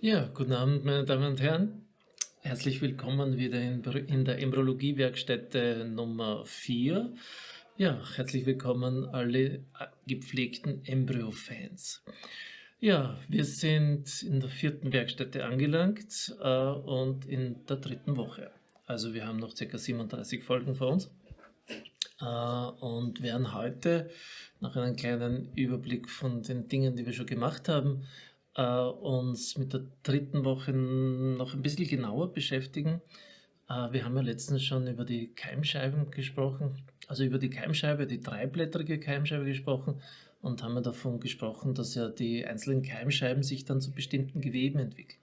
Ja, guten Abend, meine Damen und Herren. Herzlich willkommen wieder in, in der Embryologie-Werkstätte Nummer 4. Ja, herzlich willkommen alle äh, gepflegten Embryo-Fans. Ja, wir sind in der vierten Werkstätte angelangt äh, und in der dritten Woche. Also wir haben noch ca. 37 Folgen vor uns äh, und werden heute nach einem kleinen Überblick von den Dingen, die wir schon gemacht haben, äh, uns mit der dritten Woche noch ein bisschen genauer beschäftigen. Äh, wir haben ja letztens schon über die Keimscheiben gesprochen, also über die Keimscheibe, die dreiblättrige Keimscheibe gesprochen und haben ja davon gesprochen, dass ja die einzelnen Keimscheiben sich dann zu bestimmten Geweben entwickeln.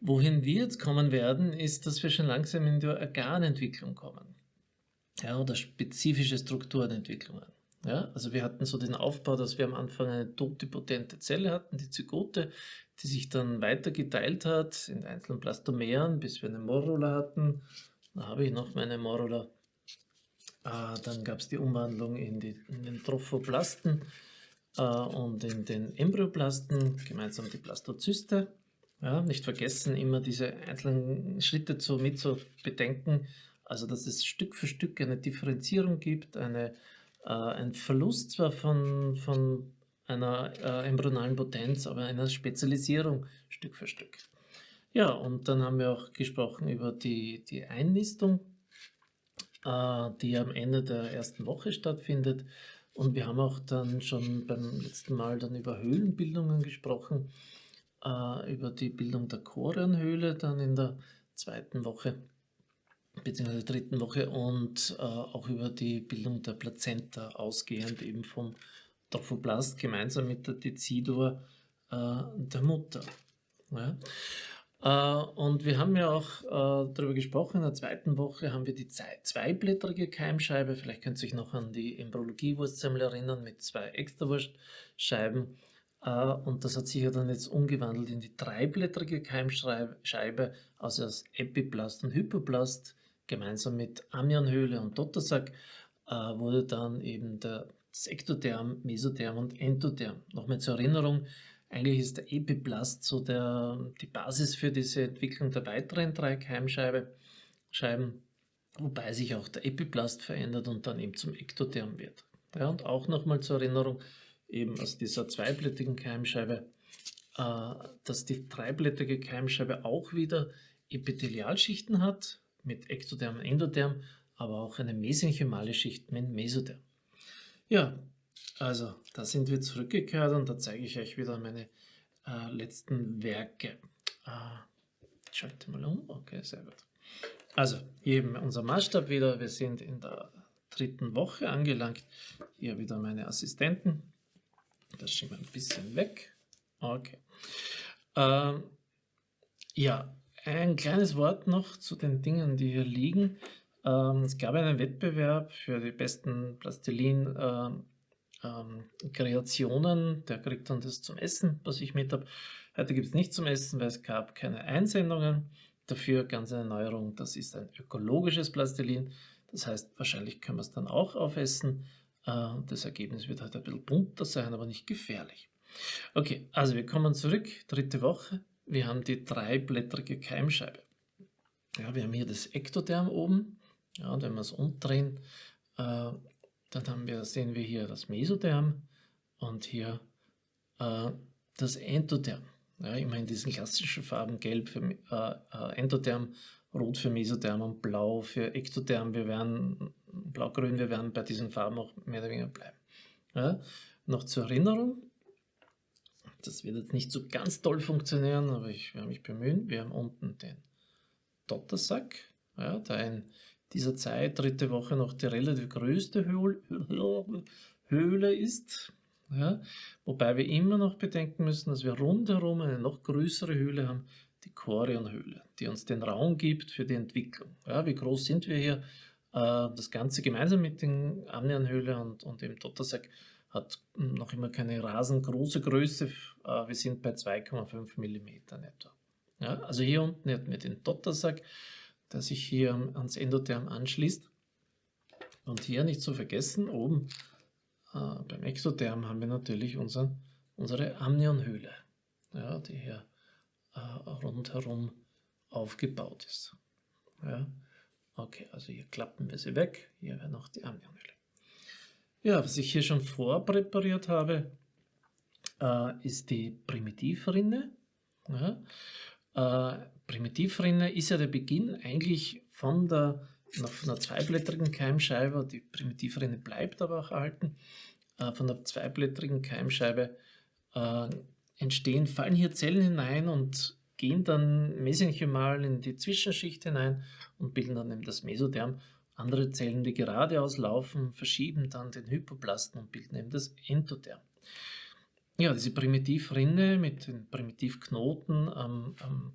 Wohin wir jetzt kommen werden, ist, dass wir schon langsam in die Organentwicklung kommen. Ja, oder spezifische Strukturenentwicklungen. Ja, also wir hatten so den Aufbau, dass wir am Anfang eine totipotente Zelle hatten, die Zygote, die sich dann weiter geteilt hat in einzelnen Plastomeren, bis wir eine Morula hatten. Da habe ich noch meine Morula. Äh, dann gab es die Umwandlung in, die, in den Trophoplasten äh, und in den Embryoplasten, gemeinsam die Blastozyste. Ja, nicht vergessen, immer diese einzelnen Schritte zu, mit zu bedenken, also dass es Stück für Stück eine Differenzierung gibt, eine ein Verlust zwar von, von einer äh, embryonalen Potenz, aber einer Spezialisierung Stück für Stück. Ja, und dann haben wir auch gesprochen über die, die Einnistung, äh, die am Ende der ersten Woche stattfindet. Und wir haben auch dann schon beim letzten Mal dann über Höhlenbildungen gesprochen, äh, über die Bildung der Chorionhöhle dann in der zweiten Woche beziehungsweise dritten Woche und äh, auch über die Bildung der Plazenta ausgehend eben vom Trophoblast gemeinsam mit der Dezidur äh, der Mutter. Ja. Äh, und wir haben ja auch äh, darüber gesprochen, in der zweiten Woche haben wir die zweiblättrige Keimscheibe, vielleicht könnt ihr euch noch an die Embryologie-Wurstsemmel erinnern mit zwei Extrawurstscheiben. Äh, und das hat sich ja dann jetzt umgewandelt in die dreiblättrige Keimscheibe, also aus Epiplast und Hypoplast gemeinsam mit Amionhöhle und Dottersack äh, wurde dann eben der, das Ektotherm, Mesotherm und Endotherm. Nochmal zur Erinnerung, eigentlich ist der Epiplast so der, die Basis für diese Entwicklung der weiteren drei Keimscheiben, wobei sich auch der Epiplast verändert und dann eben zum Ektotherm wird. Ja, und auch nochmal zur Erinnerung, eben aus dieser zweiblättigen Keimscheibe, äh, dass die dreiblättrige Keimscheibe auch wieder Epithelialschichten hat, mit Ektotherm und Endotherm, aber auch eine mesenchymale Schicht mit Mesotherm. Ja, also da sind wir zurückgekehrt und da zeige ich euch wieder meine äh, letzten Werke. Äh, schalte mal um, okay, sehr gut. Also, hier eben unser Maßstab wieder, wir sind in der dritten Woche angelangt. Hier wieder meine Assistenten. Das schieben wir ein bisschen weg. Okay. Ähm, ja, ein kleines Wort noch zu den Dingen, die hier liegen. Ähm, es gab einen Wettbewerb für die besten Plastilin-Kreationen. Ähm, ähm, Der kriegt dann das zum Essen, was ich mit habe. Heute gibt es nichts zum Essen, weil es gab keine Einsendungen. Dafür ganz eine Neuerung, das ist ein ökologisches Plastilin. Das heißt, wahrscheinlich können wir es dann auch aufessen. Äh, das Ergebnis wird halt ein bisschen bunter sein, aber nicht gefährlich. Okay, also wir kommen zurück, dritte Woche wir haben die dreiblättrige Keimscheibe. Ja, wir haben hier das Ektotherm oben. Ja, und wenn wir es umdrehen, äh, dann haben wir, sehen wir hier das Mesotherm und hier äh, das Endotherm. Ja, immer in diesen klassischen Farben, gelb für äh, äh, Endotherm, rot für Mesotherm und blau für Ektotherm. Wir werden, blau-grün, wir werden bei diesen Farben auch mehr oder weniger bleiben. Ja, noch zur Erinnerung, das wird jetzt nicht so ganz toll funktionieren, aber ich werde mich bemühen. Wir haben unten den Dottersack, ja, der in dieser Zeit, dritte Woche, noch die relativ größte Höhle ist. Ja, wobei wir immer noch bedenken müssen, dass wir rundherum eine noch größere Höhle haben, die Chorionhöhle, die uns den Raum gibt für die Entwicklung. Ja, wie groß sind wir hier? Äh, das Ganze gemeinsam mit den Amnionhöhle und, und dem Dottersack hat noch immer keine rasengroße Größe. Äh, wir sind bei 2,5 mm etwa. Ja, also hier unten hätten wir den Dottersack, der sich hier ans Endotherm anschließt. Und hier nicht zu vergessen, oben äh, beim Exotherm haben wir natürlich unseren, unsere Amnionhöhle, ja, die hier äh, rundherum aufgebaut ist. Ja. Okay, also hier klappen wir sie weg. Hier wäre noch die Amnionhülle. Ja, was ich hier schon vorpräpariert habe, äh, ist die Primitivrinne. Ja. Äh, Primitivrinne ist ja der Beginn eigentlich von der von einer zweiblättrigen Keimscheibe. Die Primitivrinne bleibt aber auch erhalten. Äh, von der zweiblättrigen Keimscheibe äh, entstehen, fallen hier Zellen hinein und gehen dann mesenchymal in die Zwischenschicht hinein und bilden dann eben das Mesoderm. Andere Zellen, die geradeaus laufen, verschieben dann den Hypoplasten und bilden eben das Endoderm. Ja, diese Primitivrinne mit den Primitivknoten am, am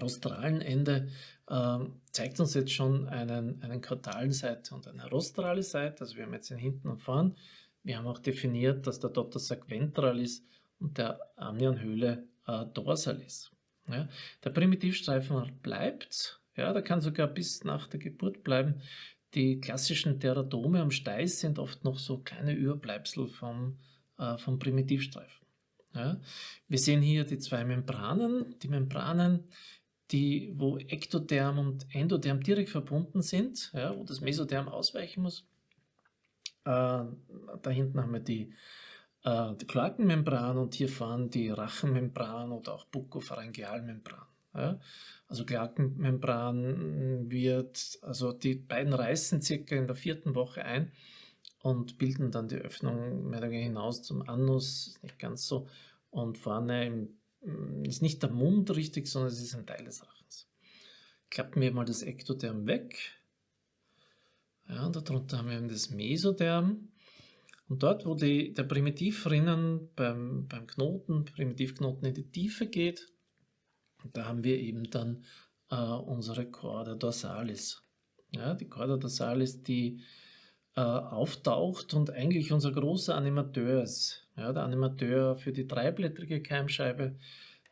rostralen Ende äh, zeigt uns jetzt schon einen, einen kaudalen Seite und eine rostrale Seite. Also wir haben jetzt den hinten und vorn. Wir haben auch definiert, dass der Dottersack ventral ist und der Amnionhöhle äh, dorsal ist. Ja, der Primitivstreifen bleibt, ja, der kann sogar bis nach der Geburt bleiben. Die klassischen Teratome am Steiß sind oft noch so kleine Überbleibsel vom, äh, vom Primitivstreifen. Ja. Wir sehen hier die zwei Membranen. Die Membranen, die, wo Ektoderm und Endoderm direkt verbunden sind, ja, wo das Mesoderm ausweichen muss. Äh, da hinten haben wir die äh, die Kloakenmembran und hier vorne die Rachenmembran oder auch Bukopharyngealmembran. Ja? Also Kloakenmembran wird, also die beiden reißen circa in der vierten Woche ein und bilden dann die Öffnung mehr oder weniger hinaus zum Anus, ist nicht ganz so. Und vorne im, mm, ist nicht der Mund richtig, sondern es ist ein Teil des Rachens. Klappen wir mal das Ektoderm weg. Ja, darunter haben wir das Mesoderm. Und dort, wo die, der Primitivrinnen beim, beim Knoten, Primitivknoten in die Tiefe geht, da haben wir eben dann äh, unsere Chorda dorsalis. Ja, die Chorda dorsalis, die äh, auftaucht und eigentlich unser großer Animateur ist. Ja, der Animateur für die dreiblättrige Keimscheibe,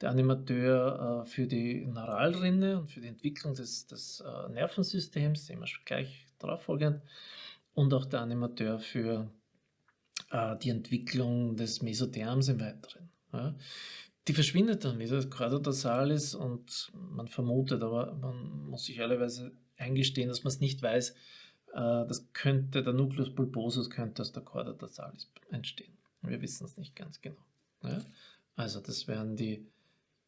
der Animateur äh, für die Neuralrinne und für die Entwicklung des, des äh, Nervensystems, sehen wir gleich darauf folgend, und auch der Animateur für äh, die Entwicklung des Mesotherms im Weiteren. Ja. Die verschwindet dann wieder, Quadrodorsalis, und man vermutet, aber man muss sich ehrlicherweise eingestehen, dass man es nicht weiß, äh, das könnte, der Nucleus pulposus könnte aus der Quadrodorsalis entstehen. Wir wissen es nicht ganz genau. Ja. Also das wären die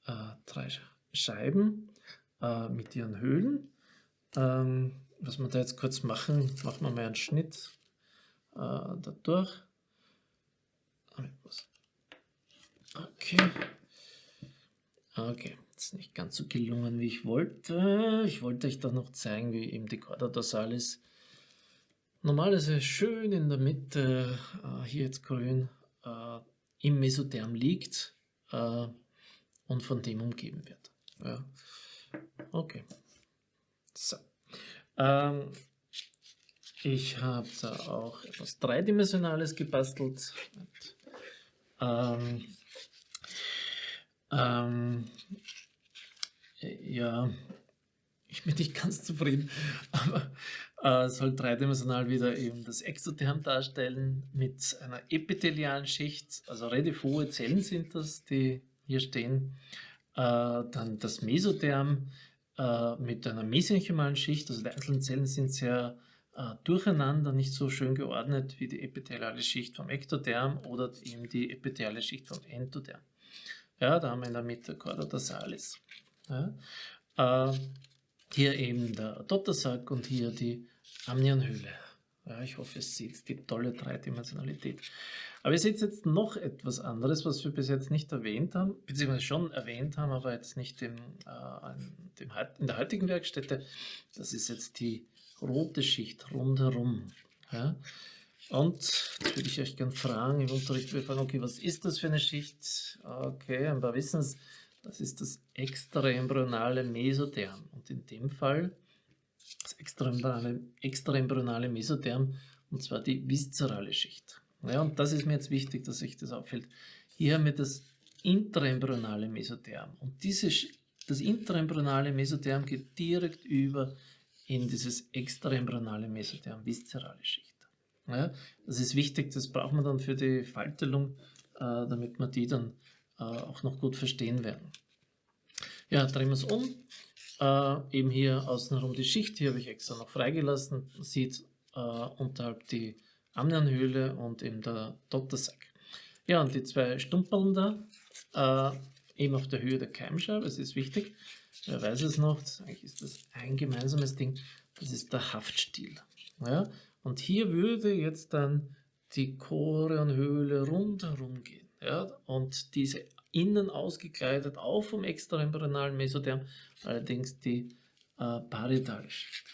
äh, drei Scheiben äh, mit ihren Höhlen. Ähm, was wir da jetzt kurz machen, machen wir mal einen Schnitt äh, dadurch. Okay. Okay, ist nicht ganz so gelungen, wie ich wollte. Ich wollte euch doch noch zeigen, wie eben die Chorda dorsalis normalerweise schön in der Mitte, äh, hier jetzt grün, äh, im Mesotherm liegt äh, und von dem umgeben wird. Ja. Okay. So. Ähm, ich habe da auch etwas Dreidimensionales gebastelt. Ähm, ähm, ja, ich bin nicht ganz zufrieden, aber äh, soll dreidimensional wieder eben das Exotherm darstellen mit einer epithelialen Schicht, also relativ hohe Zellen sind das, die hier stehen. Äh, dann das Mesotherm äh, mit einer mesenchymalen Schicht, also die einzelnen Zellen sind sehr äh, durcheinander, nicht so schön geordnet wie die epitheliale Schicht vom Ektoderm oder eben die epitheliale Schicht vom Endoderm. Ja, da haben wir in der Mitte Chorda dorsalis. Ja. Äh, hier eben der Dottersack und hier die Amnionhöhle. Ja, ich hoffe, es sieht die tolle Dreidimensionalität. Aber ihr seht jetzt noch etwas anderes, was wir bis jetzt nicht erwähnt haben, beziehungsweise schon erwähnt haben, aber jetzt nicht im, äh, in, in der heutigen Werkstätte. Das ist jetzt die rote Schicht rundherum. Ja? Und jetzt würde ich euch gerne fragen, im Unterricht wir fragen, okay, was ist das für eine Schicht? Okay, ein paar wissen es, das ist das extraembryonale Mesotherm. Und in dem Fall das extraembryonale, extraembryonale Mesotherm, und zwar die viszerale Schicht. Ja, und das ist mir jetzt wichtig, dass sich das auffällt. Hier haben wir das intraembryonale Mesotherm. Und diese, das intraembryonale Mesotherm geht direkt über in dieses extraembryonale Mesotherm, viszerale Schicht. Ja, das ist wichtig, das braucht man dann für die Faltelung, äh, damit wir die dann äh, auch noch gut verstehen werden. Ja, drehen wir es um. Äh, eben hier außenrum die Schicht, die habe ich extra noch freigelassen. Man sieht äh, unterhalb die Amnionhöhle und eben der Dottersack. Ja, und die zwei Stumperln da, äh, eben auf der Höhe der Keimscheibe, das ist wichtig. Wer weiß es noch, eigentlich ist das ein gemeinsames Ding, das ist der Haftstiel. Ja? Und hier würde jetzt dann die Chorionhöhle rundherum gehen. Ja? Und diese innen ausgekleidet auch vom extraembryonalen Mesotherm, allerdings die äh, parietale Schicht.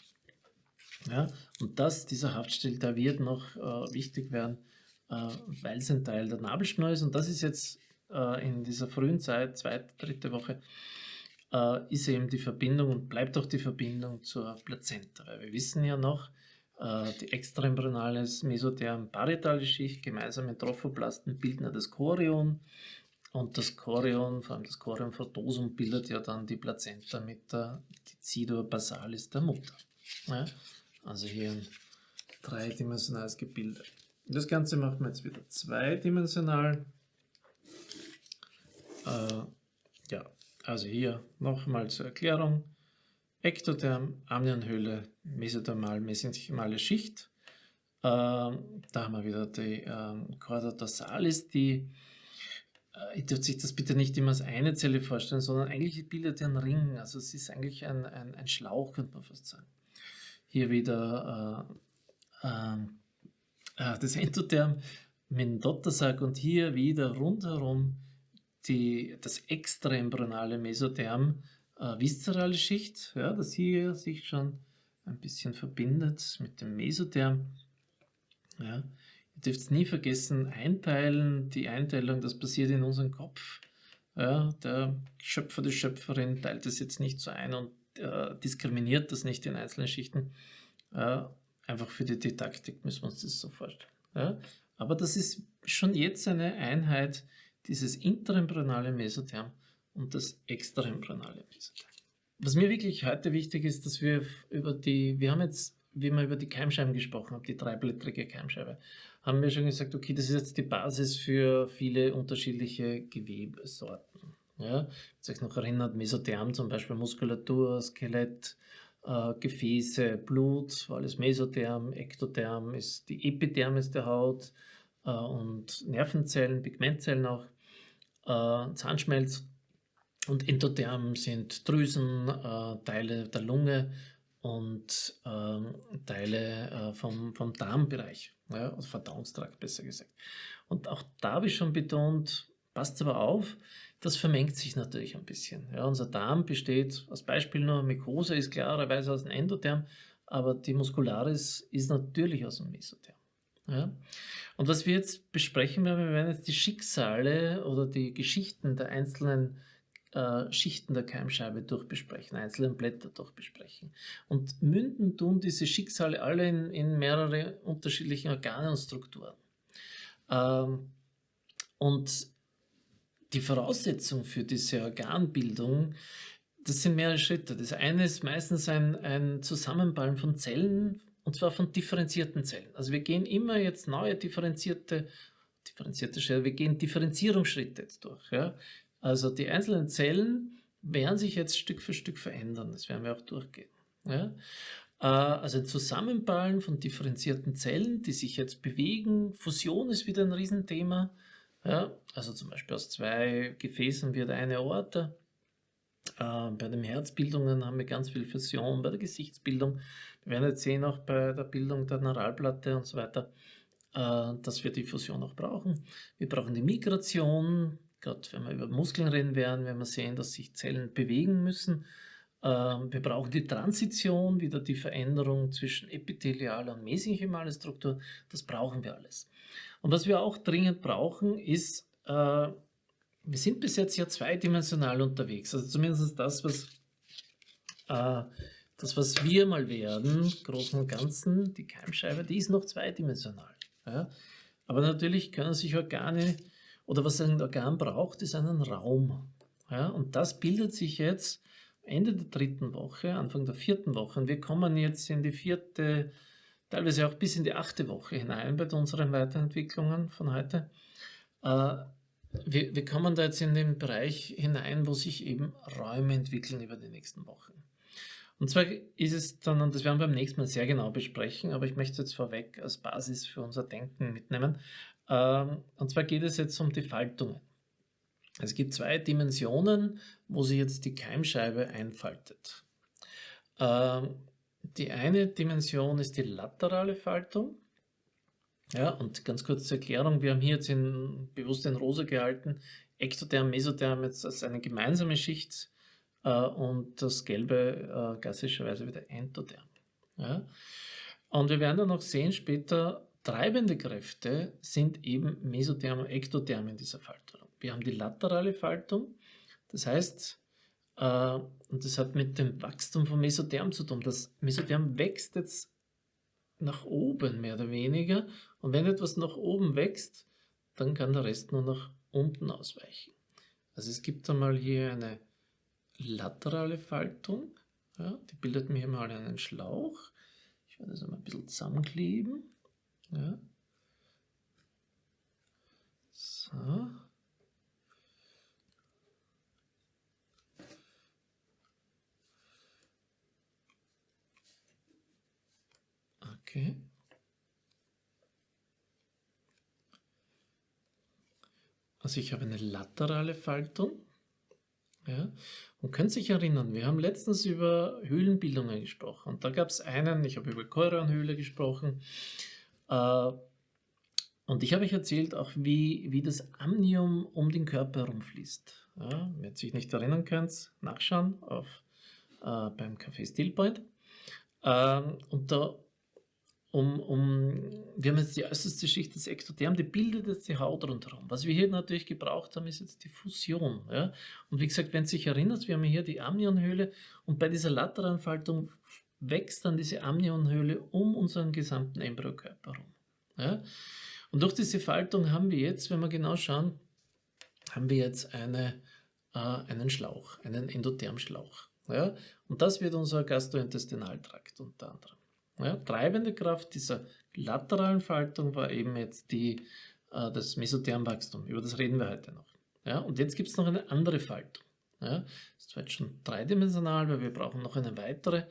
Ja? Und das, dieser Haftstiel, der wird noch äh, wichtig werden, äh, weil es ein Teil der Nabelschnur ist. Und das ist jetzt äh, in dieser frühen Zeit, zweite, dritte Woche, äh, ist eben die Verbindung und bleibt auch die Verbindung zur Plazenta. Weil wir wissen ja noch, die extraembryonales Mesotherm parietale Schicht gemeinsam mit Trophoplasten bilden ja das Chorion und das Chorion, vor allem das Chorion frotosum, bildet ja dann die Plazenta mit der Decidua basalis der Mutter. Ja? Also hier ein dreidimensionales Gebilde. Das Ganze machen wir jetzt wieder zweidimensional. Äh, ja, also hier nochmal zur Erklärung. Ektotherm, Amnionhöhle, mesothermal, mesenchymale Schicht. Äh, da haben wir wieder die äh, Chorda dorsalis, die äh, ihr dürft sich das bitte nicht immer als eine Zelle vorstellen, sondern eigentlich bildet er einen Ring. Also es ist eigentlich ein, ein, ein Schlauch, könnte man fast sagen. Hier wieder äh, ähm, äh, das Endotherm mit dem Dottersack und hier wieder rundherum die, das extraembryonale Mesotherm, äh, viszerale Schicht, ja, das hier sich schon ein bisschen verbindet mit dem Mesotherm. Ja. Ihr dürft nie vergessen, einteilen, die Einteilung, das passiert in unserem Kopf. Ja, der Schöpfer, die Schöpferin teilt das jetzt nicht so ein und äh, diskriminiert das nicht in einzelnen Schichten. Äh, einfach für die Didaktik müssen wir uns das so vorstellen. Ja. Aber das ist schon jetzt eine Einheit, dieses interembryonale Mesotherm und das extraembryonale Mesotherm. Was mir wirklich heute wichtig ist, dass wir über die, wir haben jetzt, wie wir über die Keimscheiben gesprochen haben, die dreiblättrige Keimscheibe, haben wir schon gesagt, okay, das ist jetzt die Basis für viele unterschiedliche Gewebesorten. Ja, wenn euch noch erinnert, Mesotherm zum Beispiel Muskulatur, Skelett, äh, Gefäße, Blut, alles Mesotherm, Ektotherm ist die Epidermis der Haut äh, und Nervenzellen, Pigmentzellen auch äh, Zahnschmelz und Endotherm sind Drüsen, äh, Teile der Lunge und ähm, Teile äh, vom, vom Darmbereich, ja, also Verdauungstrakt besser gesagt. Und auch da habe ich schon betont, passt aber auf, das vermengt sich natürlich ein bisschen. Ja, unser Darm besteht, als Beispiel nur, Mykose ist klarerweise aus dem Endotherm, aber die Muscularis ist natürlich aus dem Mesotherm. Ja? Und was wir jetzt besprechen werden, wir werden jetzt die Schicksale oder die Geschichten der einzelnen äh, Schichten der Keimscheibe durchbesprechen, einzelnen Blätter durchbesprechen. Und münden tun diese Schicksale alle in, in mehrere unterschiedliche Organe und Strukturen. Ähm, und die Voraussetzung für diese Organbildung, das sind mehrere Schritte. Das eine ist meistens ein, ein Zusammenballen von Zellen, und zwar von differenzierten Zellen. Also wir gehen immer jetzt neue differenzierte, differenzierte Schritte, wir gehen Differenzierungsschritte jetzt durch. Ja? Also die einzelnen Zellen werden sich jetzt Stück für Stück verändern, das werden wir auch durchgehen. Ja? Äh, also ein Zusammenballen von differenzierten Zellen, die sich jetzt bewegen. Fusion ist wieder ein Riesenthema. Ja? Also zum Beispiel aus zwei Gefäßen wird eine Aorta. Äh, bei den Herzbildungen haben wir ganz viel Fusion, bei der Gesichtsbildung. Wir werden jetzt sehen, auch bei der Bildung der Neuralplatte und so weiter, äh, dass wir die Fusion auch brauchen. Wir brauchen die Migration, gerade wenn wir über Muskeln reden werden, wenn wir sehen, dass sich Zellen bewegen müssen. Äh, wir brauchen die Transition, wieder die Veränderung zwischen epithelialer und mesenchymaler Struktur. Das brauchen wir alles. Und was wir auch dringend brauchen, ist wir sind bis jetzt ja zweidimensional unterwegs. Also zumindest das, was, äh, das, was wir mal werden, Großen und Ganzen, die Keimscheibe, die ist noch zweidimensional. Aber natürlich können sich Organe, oder was ein Organ braucht, ist einen Raum. Ja? Und das bildet sich jetzt Ende der dritten Woche, Anfang der vierten Woche. Und wir kommen jetzt in die vierte, teilweise auch bis in die achte Woche hinein bei unseren Weiterentwicklungen von heute. Äh, wir, wir kommen da jetzt in den Bereich hinein, wo sich eben Räume entwickeln über die nächsten Wochen. Und zwar ist es dann, und das werden wir beim nächsten Mal sehr genau besprechen, aber ich möchte jetzt vorweg als Basis für unser Denken mitnehmen. Ähm, und zwar geht es jetzt um die Faltungen. Es gibt zwei Dimensionen, wo sich jetzt die Keimscheibe einfaltet. Ähm, die eine Dimension ist die laterale Faltung. Ja, und ganz kurz zur Erklärung, wir haben hier jetzt in, bewusst in Rosa gehalten, Ektotherm, Mesotherm jetzt als eine gemeinsame Schicht äh, und das Gelbe äh, klassischerweise wieder Endotherm. Ja. Und wir werden dann noch sehen später, treibende Kräfte sind eben Mesotherm und Ektotherm in dieser Faltung. Wir haben die laterale Faltung, das heißt, äh, und das hat mit dem Wachstum von Mesotherm zu tun. Das Mesotherm wächst jetzt nach oben mehr oder weniger. Und wenn etwas nach oben wächst, dann kann der Rest nur nach unten ausweichen. Also es gibt einmal hier eine laterale Faltung. Ja, die bildet mir mal einen Schlauch. Ich werde das einmal ein bisschen zusammenkleben. Ja. So. Okay. Also ich habe eine laterale Faltung. Ja, und könnt sich erinnern, wir haben letztens über Höhlenbildungen gesprochen. Und da gab es einen, ich habe über Koranhöhle gesprochen. Äh, und ich habe euch erzählt auch, wie, wie das Amnium um den Körper herumfließt. Ja, wenn ihr sich nicht erinnern könnt, nachschauen auf, äh, beim Café Stillpoint. Ähm, und da um, um, wir haben jetzt die äußerste Schicht des Ektotherm, die bildet jetzt die Haut rundherum. Was wir hier natürlich gebraucht haben, ist jetzt die Fusion. Ja? Und wie gesagt, wenn du dich erinnerst, wir haben hier die Amnionhöhle und bei dieser lateralen Faltung wächst dann diese Amnionhöhle um unseren gesamten Embryokörper herum. Ja? Und durch diese Faltung haben wir jetzt, wenn wir genau schauen, haben wir jetzt eine, äh, einen Schlauch, einen Endothermschlauch. Ja? Und das wird unser Gastrointestinaltrakt unter anderem. Ja, treibende Kraft dieser lateralen Faltung war eben jetzt die, äh, das Mesothermwachstum. Über das reden wir heute noch. Ja, und jetzt gibt es noch eine andere Faltung. Ja, das ist zwar jetzt schon dreidimensional, weil wir brauchen noch eine weitere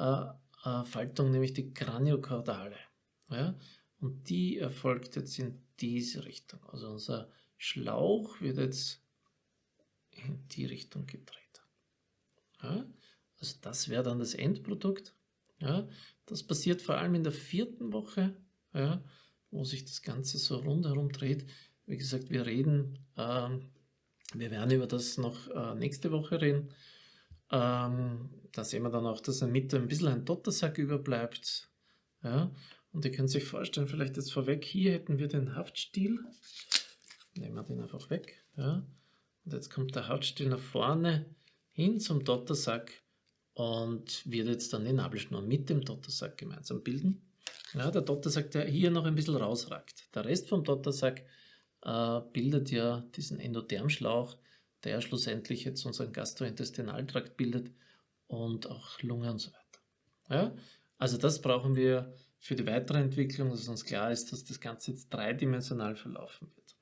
äh, äh, Faltung, nämlich die Kraniokaudale. Ja, und die erfolgt jetzt in diese Richtung. Also unser Schlauch wird jetzt in die Richtung gedreht. Ja, also das wäre dann das Endprodukt. Ja, das passiert vor allem in der vierten Woche, ja, wo sich das Ganze so rundherum dreht. Wie gesagt, wir reden, ähm, wir werden über das noch äh, nächste Woche reden. Ähm, da sehen wir dann auch, dass in der Mitte ein bisschen ein Dottersack überbleibt. Ja, und ihr könnt sich vorstellen, vielleicht jetzt vorweg, hier hätten wir den Haftstiel. Nehmen wir den einfach weg. Ja. Und jetzt kommt der Haftstiel nach vorne hin zum Dottersack und wird jetzt dann die Nabelschnur mit dem Dottersack gemeinsam bilden. Ja, der Dottersack, der hier noch ein bisschen rausragt. Der Rest vom Dottersack äh, bildet ja diesen Endothermschlauch, der schlussendlich jetzt unseren Gastrointestinaltrakt bildet und auch Lunge und so weiter. Ja, also das brauchen wir für die weitere Entwicklung, dass uns klar ist, dass das Ganze jetzt dreidimensional verlaufen wird.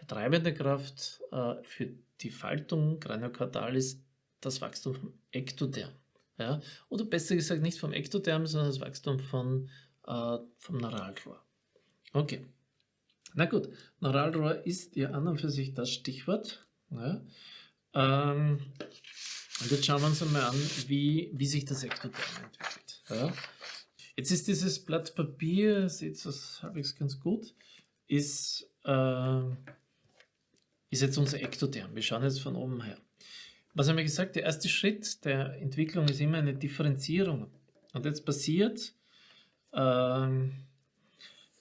Die treibende Kraft äh, für die Faltung Craniocardalis ist das Wachstum vom Ektotherm. Ja? Oder besser gesagt nicht vom Ektotherm, sondern das Wachstum von, äh, vom Neuralrohr. Okay. Na gut, Neuralrohr ist ja an und für sich das Stichwort. Ja? Ähm, und jetzt schauen wir uns einmal an, wie, wie sich das Ektotherm entwickelt. Ja? Jetzt ist dieses Blatt Papier, seht das halbwegs ganz gut, ist, äh, ist jetzt unser Ektotherm. Wir schauen jetzt von oben her. Was haben wir gesagt? Der erste Schritt der Entwicklung ist immer eine Differenzierung. Und jetzt passiert ähm,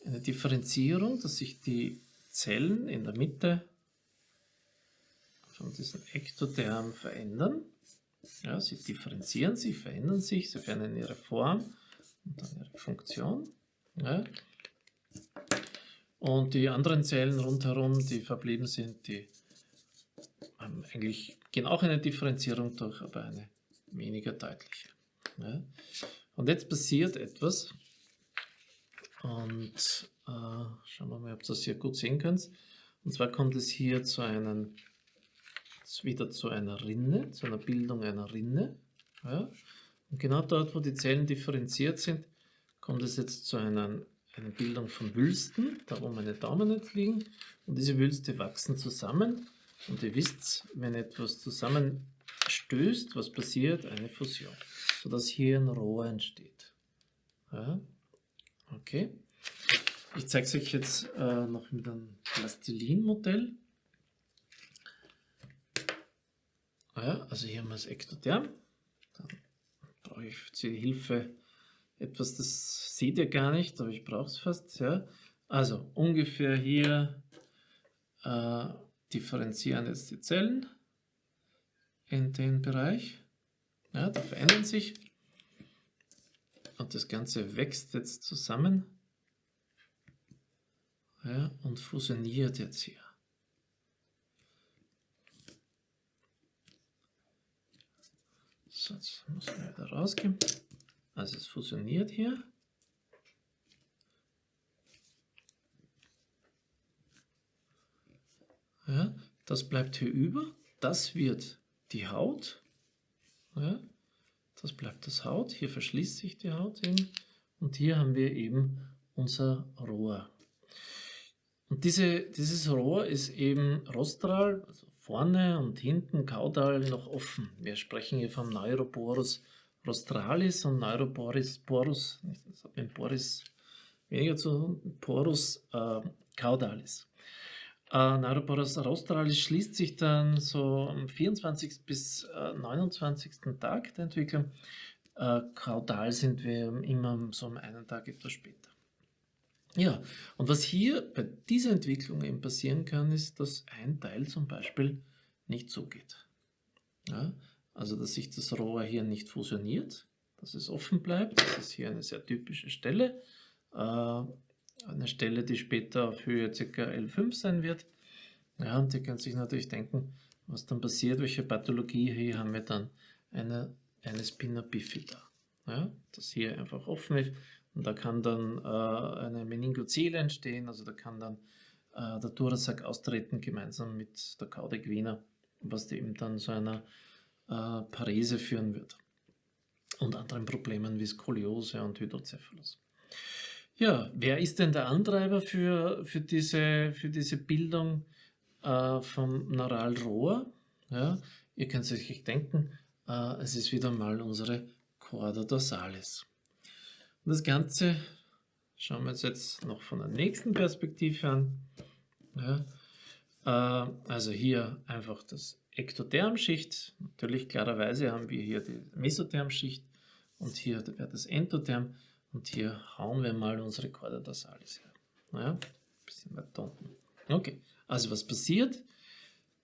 eine Differenzierung, dass sich die Zellen in der Mitte von diesem Ektotherm verändern. Ja, sie differenzieren sich, verändern sich, sie verändern ihre Form und dann ihre Funktion. Ja. Und die anderen Zellen rundherum, die verblieben sind, die haben eigentlich gehen auch eine Differenzierung durch, aber eine weniger deutliche. Ja. Und jetzt passiert etwas. Und äh, schauen wir mal, ob ihr das hier gut sehen könnt. Und zwar kommt es hier zu einem, wieder zu einer Rinne, zu einer Bildung einer Rinne. Ja? Und genau dort, wo die Zellen differenziert sind, kommt es jetzt zu einer, einer Bildung von Wülsten, da wo meine Daumen jetzt liegen. Und diese Wülste wachsen zusammen. Und ihr wisst, wenn etwas zusammenstößt, was passiert? Eine Fusion. Sodass hier ein Rohr entsteht. Ja? Okay. Ich zeige es euch jetzt äh, noch mit einem Plastilin-Modell. Ah ja, also hier haben wir das Ektotherm. Dann brauche ich zur Hilfe etwas, das seht ihr gar nicht, aber ich brauche es fast. Ja. Also ungefähr hier äh, differenzieren jetzt die Zellen in den Bereich. Ja, die verändern sich und das Ganze wächst jetzt zusammen ja, und fusioniert jetzt hier. So, jetzt muss man wieder rausgehen. Also es fusioniert hier. Ja, das bleibt hier über. Das wird die Haut. Ja, das bleibt das Haut. Hier verschließt sich die Haut eben. Und hier haben wir eben unser Rohr. Und diese, dieses Rohr ist eben rostral, also vorne und hinten kaudal noch offen. Wir sprechen hier vom Neuroporus rostralis und Neuroporus porus, das hat mit Porus weniger zu tun, Porus äh, caudalis. Äh, Neuroporus rostralis schließt sich dann so am 24. bis äh, 29. Tag der Entwicklung. Äh, kaudal sind wir immer so einen Tag etwas später. Ja, und was hier bei dieser Entwicklung eben passieren kann, ist, dass ein Teil zum Beispiel nicht zugeht. Ja, also, dass sich das Rohr hier nicht fusioniert, dass es offen bleibt. Das ist hier eine sehr typische Stelle. Äh, eine Stelle, die später auf Höhe ca. L5 sein wird. Ja, und ihr könnt sich natürlich denken, was dann passiert, welche Pathologie. Hier haben wir dann eine, eine Spina bifida. Ja, das hier einfach offen ist und da kann dann äh, eine Meningozele entstehen, also da kann dann äh, der Thorasac austreten gemeinsam mit der Cauda equina, was eben dann zu einer äh, Parese führen wird. Und anderen Problemen wie Skoliose und Hydrocephalus. Ja, wer ist denn der Antreiber für, für, diese, für diese Bildung äh, vom Neuralrohr? Ja, ihr könnt es euch denken, äh, es ist wieder mal unsere Chorda dorsalis. Und das Ganze schauen wir uns jetzt noch von der nächsten Perspektive an. Ja, äh, also hier einfach das Ektothermschicht. Natürlich klarerweise haben wir hier die Mesothermschicht und hier wäre das Endotherm und hier hauen wir mal unsere Chorda dorsalis her. Ja, ein bisschen weiter unten. Okay, also was passiert?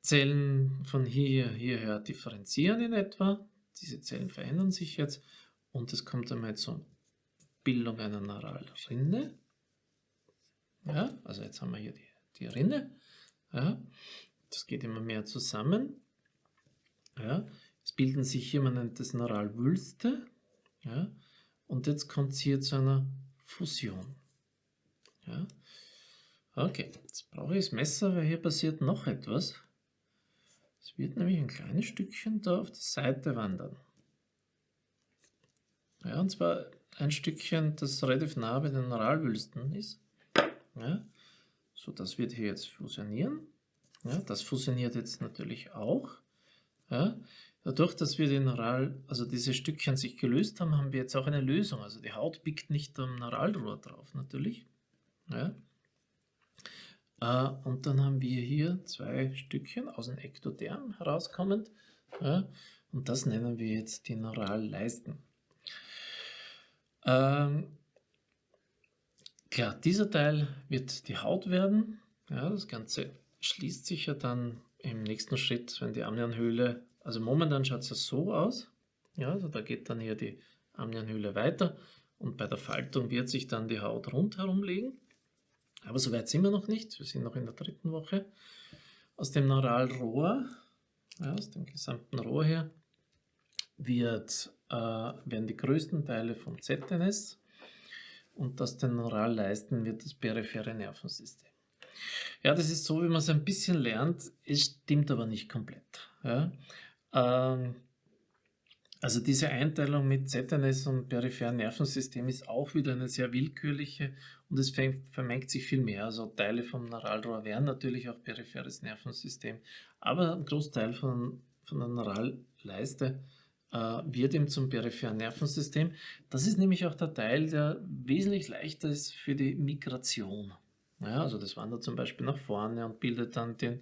Zellen von hier hierher differenzieren in etwa. Diese Zellen verändern sich jetzt und es kommt einmal zum Bildung einer Neuralrinne. Ja, also jetzt haben wir hier die, die Rinne. Ja, das geht immer mehr zusammen. Ja, es bilden sich hier, man nennt das Neuralwülste. Ja, und jetzt kommt es hier zu einer Fusion. Ja, okay, jetzt brauche ich das Messer, weil hier passiert noch etwas. Es wird nämlich ein kleines Stückchen da auf die Seite wandern. Ja, und zwar ein Stückchen, das relativ nah bei den Neuralwülsten ist. Ja, so, das wird hier jetzt fusionieren. Ja, das fusioniert jetzt natürlich auch. Ja, dadurch, dass wir den Neural, also diese Stückchen sich gelöst haben, haben wir jetzt auch eine Lösung. Also die Haut biegt nicht am Neuralrohr drauf natürlich. Ja. Äh, und dann haben wir hier zwei Stückchen aus dem Ektotherm herauskommend. Ja, und das nennen wir jetzt die Neuralleisten. Ähm, klar, dieser Teil wird die Haut werden. Ja, das Ganze schließt sich ja dann im nächsten Schritt, wenn die Amnianhöhle, also momentan schaut es ja so aus. Ja, also da geht dann hier die Amnianhöhle weiter und bei der Faltung wird sich dann die Haut rundherum legen. Aber so weit sind wir noch nicht, wir sind noch in der dritten Woche. Aus dem Neuralrohr, ja, aus dem gesamten Rohr her, wird äh, werden die größten Teile vom ZNS und das den Neuralleisten wird das periphere Nervensystem. Ja, das ist so, wie man es ein bisschen lernt, es stimmt aber nicht komplett. Ja? Ähm, also diese Einteilung mit ZNS und peripheren Nervensystem ist auch wieder eine sehr willkürliche und es vermengt sich viel mehr. Also Teile vom Neuralrohr wären natürlich auch peripheres Nervensystem, aber ein Großteil von, von der Neuralleiste wird eben zum peripheren Nervensystem. Das ist nämlich auch der Teil, der wesentlich leichter ist für die Migration. Ja, also das wandert zum Beispiel nach vorne und bildet dann den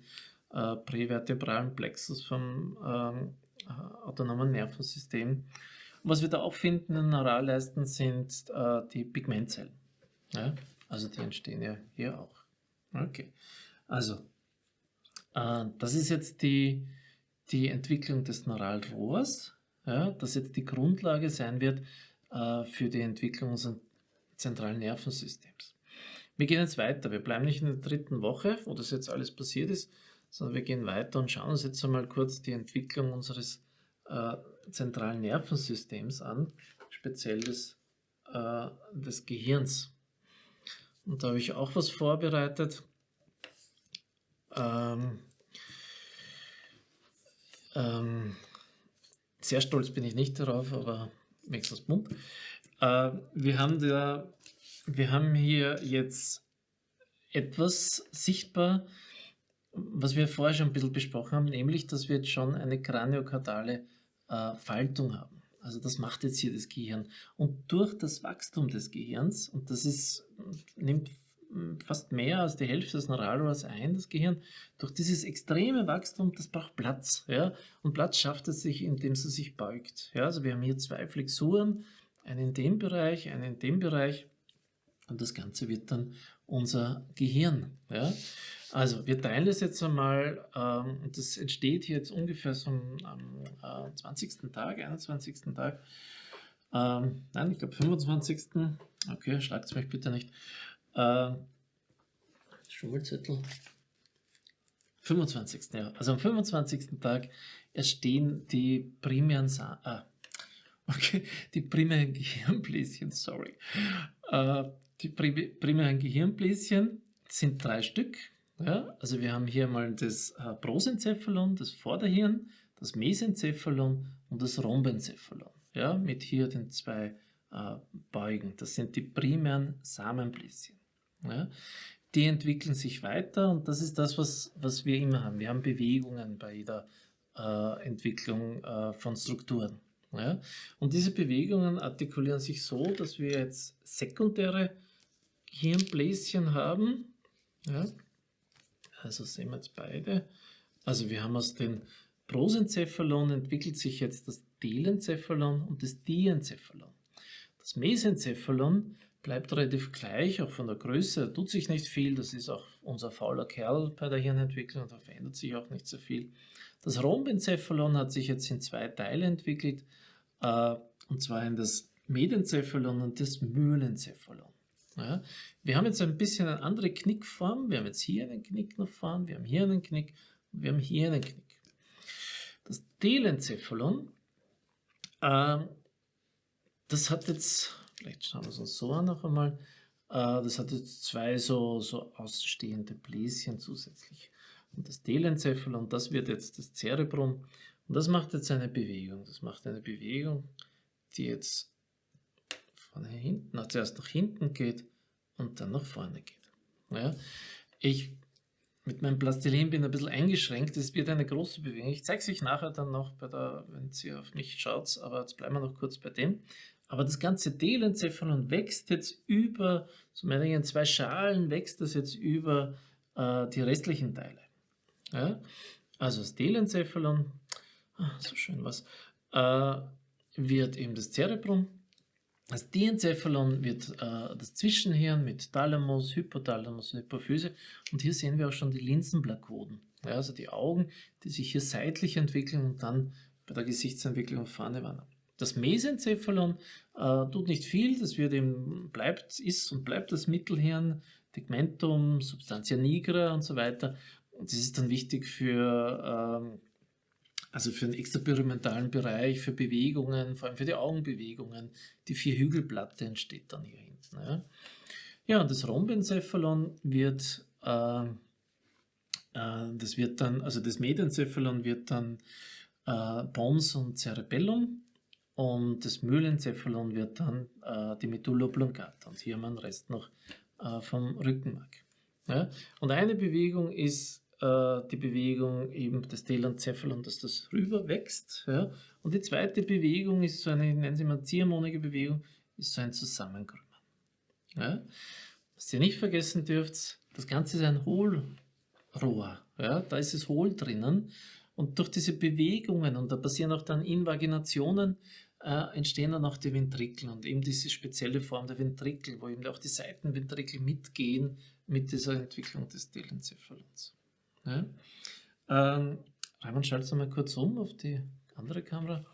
äh, prävertebralen Plexus vom ähm, äh, autonomen Nervensystem. was wir da auch finden in Neuralleisten sind äh, die Pigmentzellen. Ja? Also die entstehen ja hier auch. Okay, also äh, das ist jetzt die, die Entwicklung des Neuralrohrs, ja, das jetzt die Grundlage sein wird äh, für die Entwicklung unseres zentralen Nervensystems. Wir gehen jetzt weiter. Wir bleiben nicht in der dritten Woche, wo das jetzt alles passiert ist, sondern wir gehen weiter und schauen uns jetzt einmal kurz die Entwicklung unseres äh, zentralen Nervensystems an, speziell des, äh, des Gehirns. Und da habe ich auch was vorbereitet. Ähm, ähm, sehr stolz bin ich nicht darauf, aber wenigstens bunt. Äh, wir, haben da, wir haben hier jetzt etwas sichtbar, was wir vorher schon ein bisschen besprochen haben, nämlich, dass wir jetzt schon eine kraniokardale äh, Faltung haben. Also das macht jetzt hier das Gehirn. Und durch das Wachstum des Gehirns, und das ist, nimmt fast mehr als die Hälfte des Neuralrohrs ein, das Gehirn, durch dieses extreme Wachstum, das braucht Platz. Ja? Und Platz schafft es sich, indem es sich beugt. Ja? Also wir haben hier zwei Flexuren, einen in dem Bereich, einen in dem Bereich. Und das Ganze wird dann unser Gehirn. Ja? Also wir teilen das jetzt einmal, ähm, das entsteht jetzt ungefähr so am, am äh, 20. Tag, 21. Tag, ähm, nein, ich glaube 25. Okay, schlagt es mich bitte nicht. Äh, Schummelzettel. 25. Ja. Also am 25. Tag entstehen die primären, Sa ah, okay, die primären Gehirnbläschen, sorry. Äh, die primären Gehirnbläschen sind drei Stück. Ja? Also wir haben hier mal das äh, Prosencephalon, das Vorderhirn, das Mesencephalon und das Rhombencephalon. Ja? Mit hier den zwei äh, Beugen. Das sind die primären Samenbläschen. Ja? Die entwickeln sich weiter und das ist das, was, was wir immer haben. Wir haben Bewegungen bei jeder äh, Entwicklung äh, von Strukturen. Ja? Und diese Bewegungen artikulieren sich so, dass wir jetzt sekundäre Hirnbläschen haben. Ja? Also sehen wir jetzt beide. Also wir haben aus dem Prosencephalon entwickelt sich jetzt das Telencephalon und das Diencephalon. Das Mesencephalon bleibt relativ gleich, auch von der Größe, tut sich nicht viel, das ist auch unser fauler Kerl bei der Hirnentwicklung, da verändert sich auch nicht so viel. Das Rhombencephalon hat sich jetzt in zwei Teile entwickelt, äh, und zwar in das Medencephalon und das Mühlencephalon. Ja, wir haben jetzt ein bisschen eine andere Knickform, wir haben jetzt hier einen Knick nach vorn, wir haben hier einen Knick und wir haben hier einen Knick. Das Telencephalon, äh, das hat jetzt Vielleicht schauen wir es uns so an noch einmal. Äh, das hat jetzt zwei so, so ausstehende Bläschen zusätzlich. Und das Telencephalon, das wird jetzt das Cerebrum. Und das macht jetzt eine Bewegung. Das macht eine Bewegung, die jetzt von hinten, also zuerst nach hinten geht und dann nach vorne geht. Ja, ich mit meinem Plastilin bin ein bisschen eingeschränkt. Es wird eine große Bewegung. Ich zeige es euch nachher dann noch, bei der, wenn Sie auf mich schaut, aber jetzt bleiben wir noch kurz bei dem. Aber das ganze Telencephalon wächst jetzt über, so meine ich, in zwei Schalen wächst das jetzt über äh, die restlichen Teile. Ja? Also das Telencephalon, ah, so schön was, äh, wird eben das Cerebrum. Das Diencephalon wird äh, das Zwischenhirn mit Thalamus, Hypothalamus und Hypophyse. Und hier sehen wir auch schon die Linsenblakoden. Ja, also die Augen, die sich hier seitlich entwickeln und dann bei der Gesichtsentwicklung vorne wandern. Das Mesencephalon äh, tut nicht viel, das wird eben, bleibt, ist und bleibt das Mittelhirn, Tegmentum, Substantia nigra und so weiter. Und das ist dann wichtig für, ähm, also für den extrapyramentalen Bereich, für Bewegungen, vor allem für die Augenbewegungen. Die Vierhügelplatte entsteht dann hier hinten. Ja, ja und das Rhombencephalon wird äh, äh, das wird dann, also das Medencephalon wird dann äh, Pons und Cerebellum und das Mühlencephalon wird dann äh, die Medulla oblongata und hier haben wir den Rest noch äh, vom Rückenmark. Ja? Und eine Bewegung ist äh, die Bewegung eben des Telencephalon, dass das rüber wächst. Ja? Und die zweite Bewegung ist so eine, nennen Sie mal ziehharmonische Bewegung, ist so ein Zusammenkrümmen. Ja? Was ihr nicht vergessen dürft, das Ganze ist ein Hohlrohr. Ja? Da ist es hohl drinnen. Und durch diese Bewegungen, und da passieren auch dann Invaginationen, äh, entstehen dann auch die Ventrikel und eben diese spezielle Form der Ventrikel, wo eben auch die Seitenventrikel mitgehen mit dieser Entwicklung des Telencephalons. Ja? Ähm, Raimund, schaltest du mal kurz um auf die andere Kamera.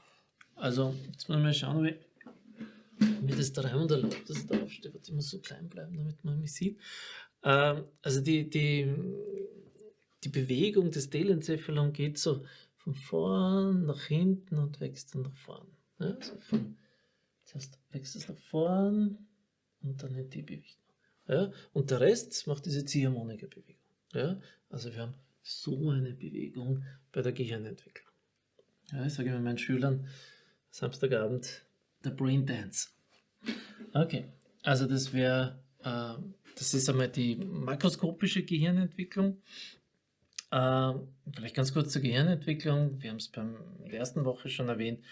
Also, jetzt muss man mal schauen, wie mir das der Raimund erlaubt, dass ich da aufstehe. Ich muss so klein bleiben, damit man mich sieht. Ähm, also die, die, die Bewegung des Telencephalon geht so von vorn nach hinten und wächst dann nach vorn. Ja, also von, zuerst wächst es nach vorn und dann in die Bewegung. Ja, und der Rest macht diese Ziehharmonika-Bewegung. Ja, also wir haben so eine Bewegung bei der Gehirnentwicklung. Ja, ich sage immer meinen Schülern, Samstagabend, der Brain Dance. Okay, also das wäre, äh, das ist einmal die makroskopische Gehirnentwicklung. Äh, vielleicht ganz kurz zur Gehirnentwicklung. Wir haben es beim der ersten Woche schon erwähnt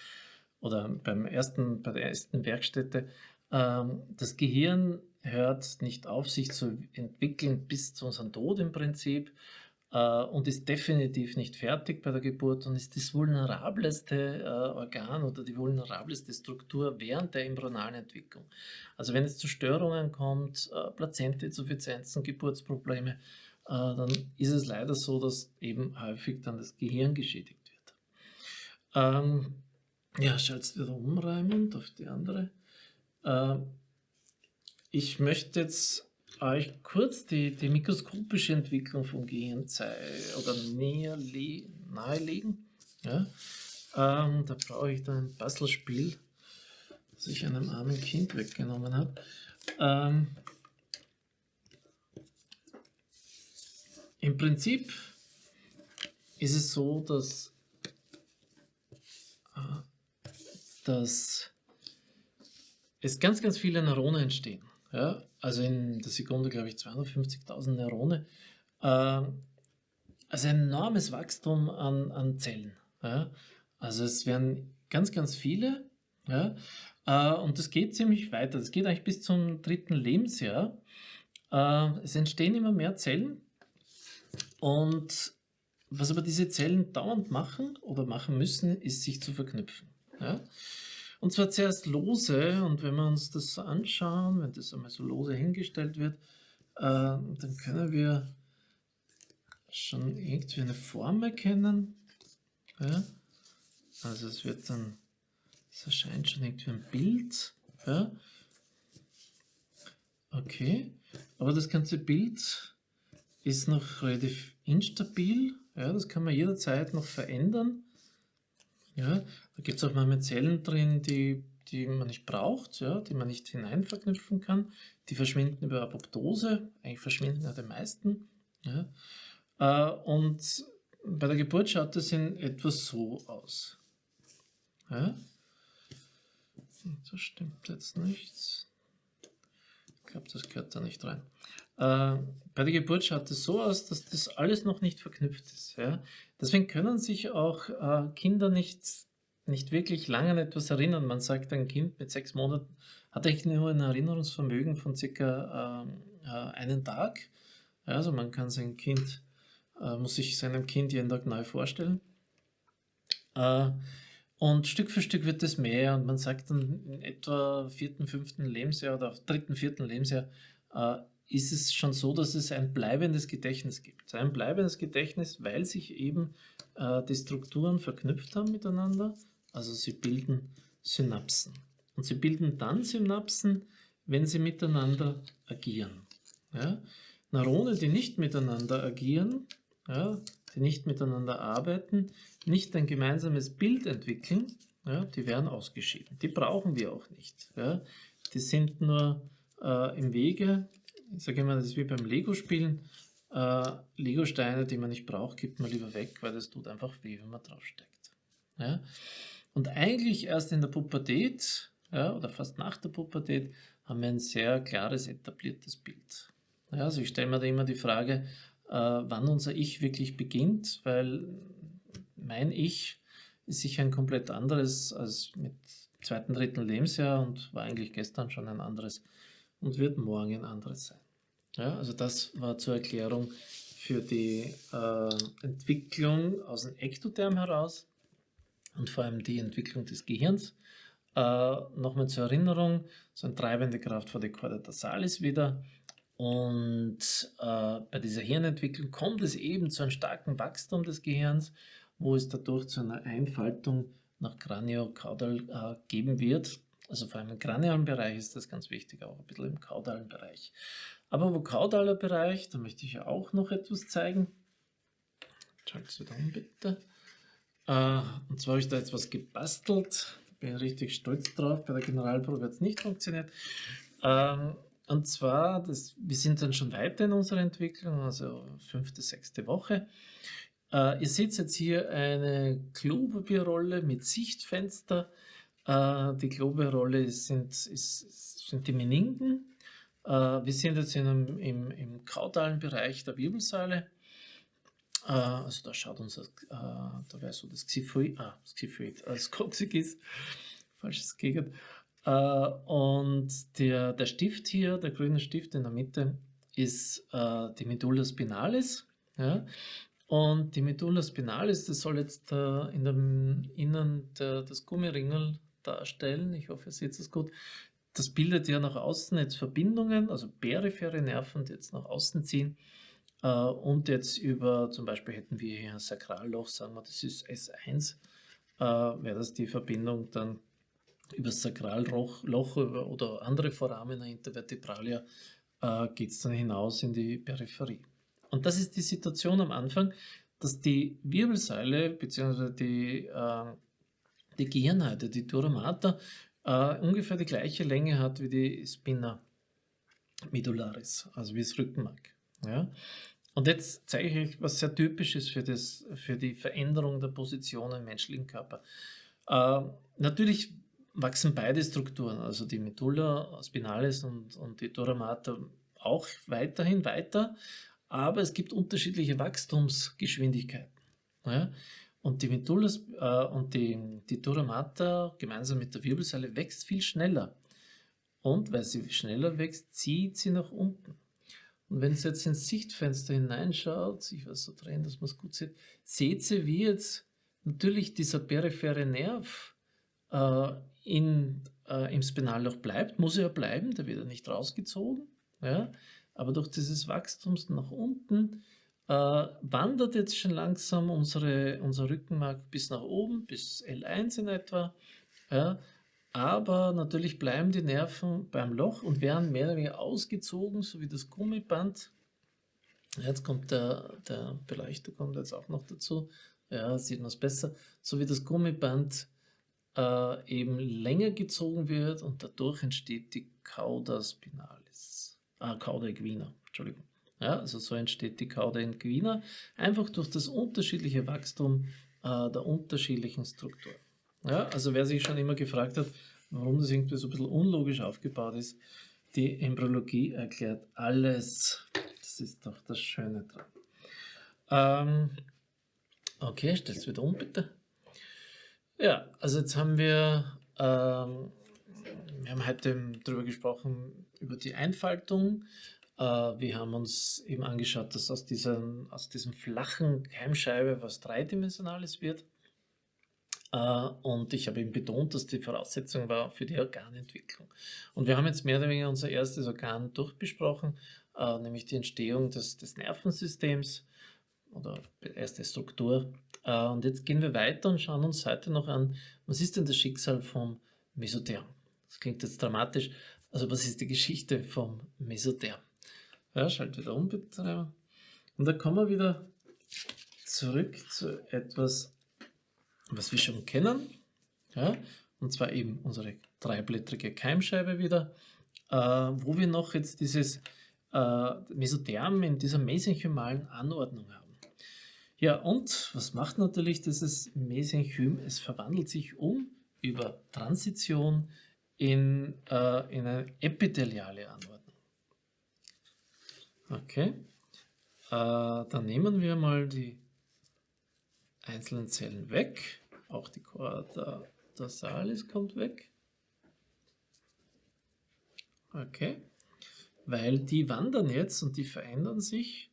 oder beim ersten, bei der ersten Werkstätte. Äh, das Gehirn hört nicht auf, sich zu entwickeln bis zu unserem Tod im Prinzip äh, und ist definitiv nicht fertig bei der Geburt und ist das vulnerableste äh, Organ oder die vulnerableste Struktur während der embryonalen Entwicklung. Also wenn es zu Störungen kommt, äh, Plazentainsuffizienzen, Geburtsprobleme, dann ist es leider so, dass eben häufig dann das Gehirn geschädigt wird. Ähm, ja, schalt's wieder um, auf die andere. Äh, ich möchte jetzt euch kurz die, die mikroskopische Entwicklung vom Gehirn oder näher nahelegen. Ja? Ähm, da brauche ich dann ein Puzzlespiel, das ich einem armen Kind weggenommen habe. Ähm, Im Prinzip ist es so, dass, äh, dass es ganz, ganz viele Neurone entstehen. Ja? Also in der Sekunde, glaube ich, 250.000 Neurone. Äh, also ein enormes Wachstum an, an Zellen. Ja? Also es werden ganz, ganz viele. Ja? Äh, und das geht ziemlich weiter. Das geht eigentlich bis zum dritten Lebensjahr. Es entstehen immer mehr Zellen. Und was aber diese Zellen dauernd machen oder machen müssen, ist sich zu verknüpfen. Ja? Und zwar zuerst lose und wenn wir uns das anschauen, wenn das einmal so lose hingestellt wird, äh, dann können wir schon irgendwie eine Form erkennen. Ja? Also es wird dann, es erscheint schon irgendwie ein Bild. Ja? Okay, aber das ganze Bild ist noch relativ instabil. Ja, das kann man jederzeit noch verändern. Ja, da gibt es auch manchmal Zellen drin, die, die man nicht braucht, ja, die man nicht hinein verknüpfen kann. Die verschwinden über Apoptose, eigentlich verschwinden ja die meisten. Ja. Äh, und bei der Geburt schaut es in etwa so aus. Ja. Das stimmt jetzt nicht. Ich glaube, das gehört da nicht rein. Äh, bei der Geburt schaut es so aus, dass das alles noch nicht verknüpft ist. Ja? Deswegen können sich auch äh, Kinder nicht, nicht wirklich lange an etwas erinnern. Man sagt, ein Kind mit sechs Monaten hat eigentlich nur ein Erinnerungsvermögen von circa ähm, äh, einen Tag. Also man kann sein Kind, äh, muss sich seinem Kind jeden Tag neu vorstellen. Äh, und Stück für Stück wird es mehr und man sagt dann in etwa vierten, fünften Lebensjahr oder dritten, vierten Lebensjahr äh, ist es schon so, dass es ein bleibendes Gedächtnis gibt. Ein bleibendes Gedächtnis, weil sich eben äh, die Strukturen verknüpft haben miteinander. Also sie bilden Synapsen. Und sie bilden dann Synapsen, wenn sie miteinander agieren. Ja? Neurone, die nicht miteinander agieren, ja, die nicht miteinander arbeiten, nicht ein gemeinsames Bild entwickeln, ja, die werden ausgeschieden. Die brauchen wir auch nicht. Ja. Die sind nur äh, im Wege ich sage immer, das ist wie beim Lego-Spielen. äh, Lego-Steine, die man nicht braucht, gibt man lieber weg, weil das tut einfach weh, wenn man draufsteckt. Ja? Und eigentlich erst in der Pubertät, ja, oder fast nach der Pubertät, haben wir ein sehr klares, etabliertes Bild. Ja, also ich stelle mir da immer die Frage, äh, wann unser Ich wirklich beginnt, weil mein Ich ist sicher ein komplett anderes als mit zweiten, dritten Lebensjahr und war eigentlich gestern schon ein anderes und wird morgen ein anderes sein. Ja, also das war zur Erklärung für die äh, Entwicklung aus dem Ektotherm heraus und vor allem die Entwicklung des Gehirns. Äh, Nochmal zur Erinnerung, so eine treibende Kraft vor der Chorda dorsalis wieder. Und äh, bei dieser Hirnentwicklung kommt es eben zu einem starken Wachstum des Gehirns, wo es dadurch zu einer Einfaltung nach Kraniokaudal äh, geben wird. Also vor allem im kranialen Bereich ist das ganz wichtig, auch ein bisschen im kaudalen Bereich. Aber im kaudaler Bereich, da möchte ich ja auch noch etwas zeigen. Schaltet es wieder um, bitte. Äh, und zwar habe ich da jetzt was gebastelt. Bin richtig stolz drauf. Bei der Generalprobe hat es nicht funktioniert. Ähm, und zwar, das, wir sind dann schon weiter in unserer Entwicklung, also fünfte, sechste Woche. Äh, ihr seht jetzt hier eine Klopapierrolle mit Sichtfenster. Äh, die Klopapierrolle sind, sind die Meninken. Äh, wir sind jetzt in einem, im, im kaudalen Bereich der Wirbelsäule. Äh, also da schaut uns, das, da wäre so das Xiphoid, ah, das Xiphoid, das Coccyx, falsches Gegend. und der, der Stift hier, der grüne Stift in der Mitte, ist die Medulla spinalis. Ja? Und die Medulla spinalis, das soll jetzt in dem Innern der, des Gummiringel darstellen. Ich hoffe, ihr seht es gut. Das bildet ja nach außen jetzt Verbindungen, also periphere Nerven, die jetzt nach außen ziehen. Äh, und jetzt über, zum Beispiel hätten wir hier ein Sakralloch, sagen wir, das ist S1, äh, wäre das die Verbindung dann über das Sakralloch oder andere Foramina intervertebralia äh, geht es dann hinaus in die Peripherie. Und das ist die Situation am Anfang, dass die Wirbelsäule bzw. Die, äh, die Gehirnhalte, die Dura mater, äh, ungefähr die gleiche Länge hat wie die Spina medullaris, also wie das Rückenmark. Ja? Und jetzt zeige ich euch, was sehr typisch ist für, das, für die Veränderung der Position im menschlichen Körper. Äh, natürlich wachsen beide Strukturen, also die Medulla spinalis und, und die Dura mater auch weiterhin weiter, aber es gibt unterschiedliche Wachstumsgeschwindigkeiten. Ja? Und die Medulla äh, und die, die Dura gemeinsam mit der Wirbelsäule wächst viel schneller. Und weil sie schneller wächst, zieht sie nach unten. Und wenn Sie jetzt ins Sichtfenster hineinschaut, ich weiß so drehen, dass man es gut sieht, seht ihr, wie jetzt natürlich dieser periphere Nerv äh, in, äh, im Spinalloch bleibt, muss er ja bleiben, der wird ja nicht rausgezogen. Ja? Aber durch dieses Wachstum nach unten wandert jetzt schon langsam unsere, unser Rückenmark bis nach oben, bis L1 in etwa. Ja. Aber natürlich bleiben die Nerven beim Loch und werden mehr oder weniger ausgezogen, so wie das Gummiband. Jetzt kommt der, der Beleuchter kommt jetzt auch noch dazu. Ja, sieht man es besser. So wie das Gummiband äh, eben länger gezogen wird und dadurch entsteht die Cauda spinalis ah, Cauda equina, Entschuldigung. Ja, also so entsteht die Cauda equina, einfach durch das unterschiedliche Wachstum äh, der unterschiedlichen Strukturen. Ja, also wer sich schon immer gefragt hat, warum das irgendwie so ein bisschen unlogisch aufgebaut ist, die Embryologie erklärt alles. Das ist doch das Schöne dran. Ähm, okay, stell es wieder um, bitte. Ja, also jetzt haben wir ähm, wir haben heute darüber gesprochen, über die Einfaltung. Äh, wir haben uns eben angeschaut, dass aus, diesem, aus diesem flachen Keimscheibe was Dreidimensionales wird. Äh, und ich habe eben betont, dass die Voraussetzung war für die Organentwicklung. Und wir haben jetzt mehr oder weniger unser erstes Organ durchbesprochen, äh, nämlich die Entstehung des, des Nervensystems oder erste Struktur. Und jetzt gehen wir weiter und schauen uns heute noch an, was ist denn das Schicksal vom Mesotherm? Das klingt jetzt dramatisch. Also was ist die Geschichte vom Mesotherm? Ja, schalte wieder um, bitte. Und da kommen wir wieder zurück zu etwas, was wir schon kennen. Ja, und zwar eben unsere dreiblättrige Keimscheibe wieder, äh, wo wir noch jetzt dieses äh, Mesotherm in dieser mesenchymalen Anordnung haben. Ja, und was macht natürlich dieses Mesenchym? Es verwandelt sich um über Transition in, äh, in eine epitheliale Anordnung. Okay, äh, dann nehmen wir mal die einzelnen Zellen weg. Auch die Chorda dorsalis kommt weg. Okay, weil die wandern jetzt und die verändern sich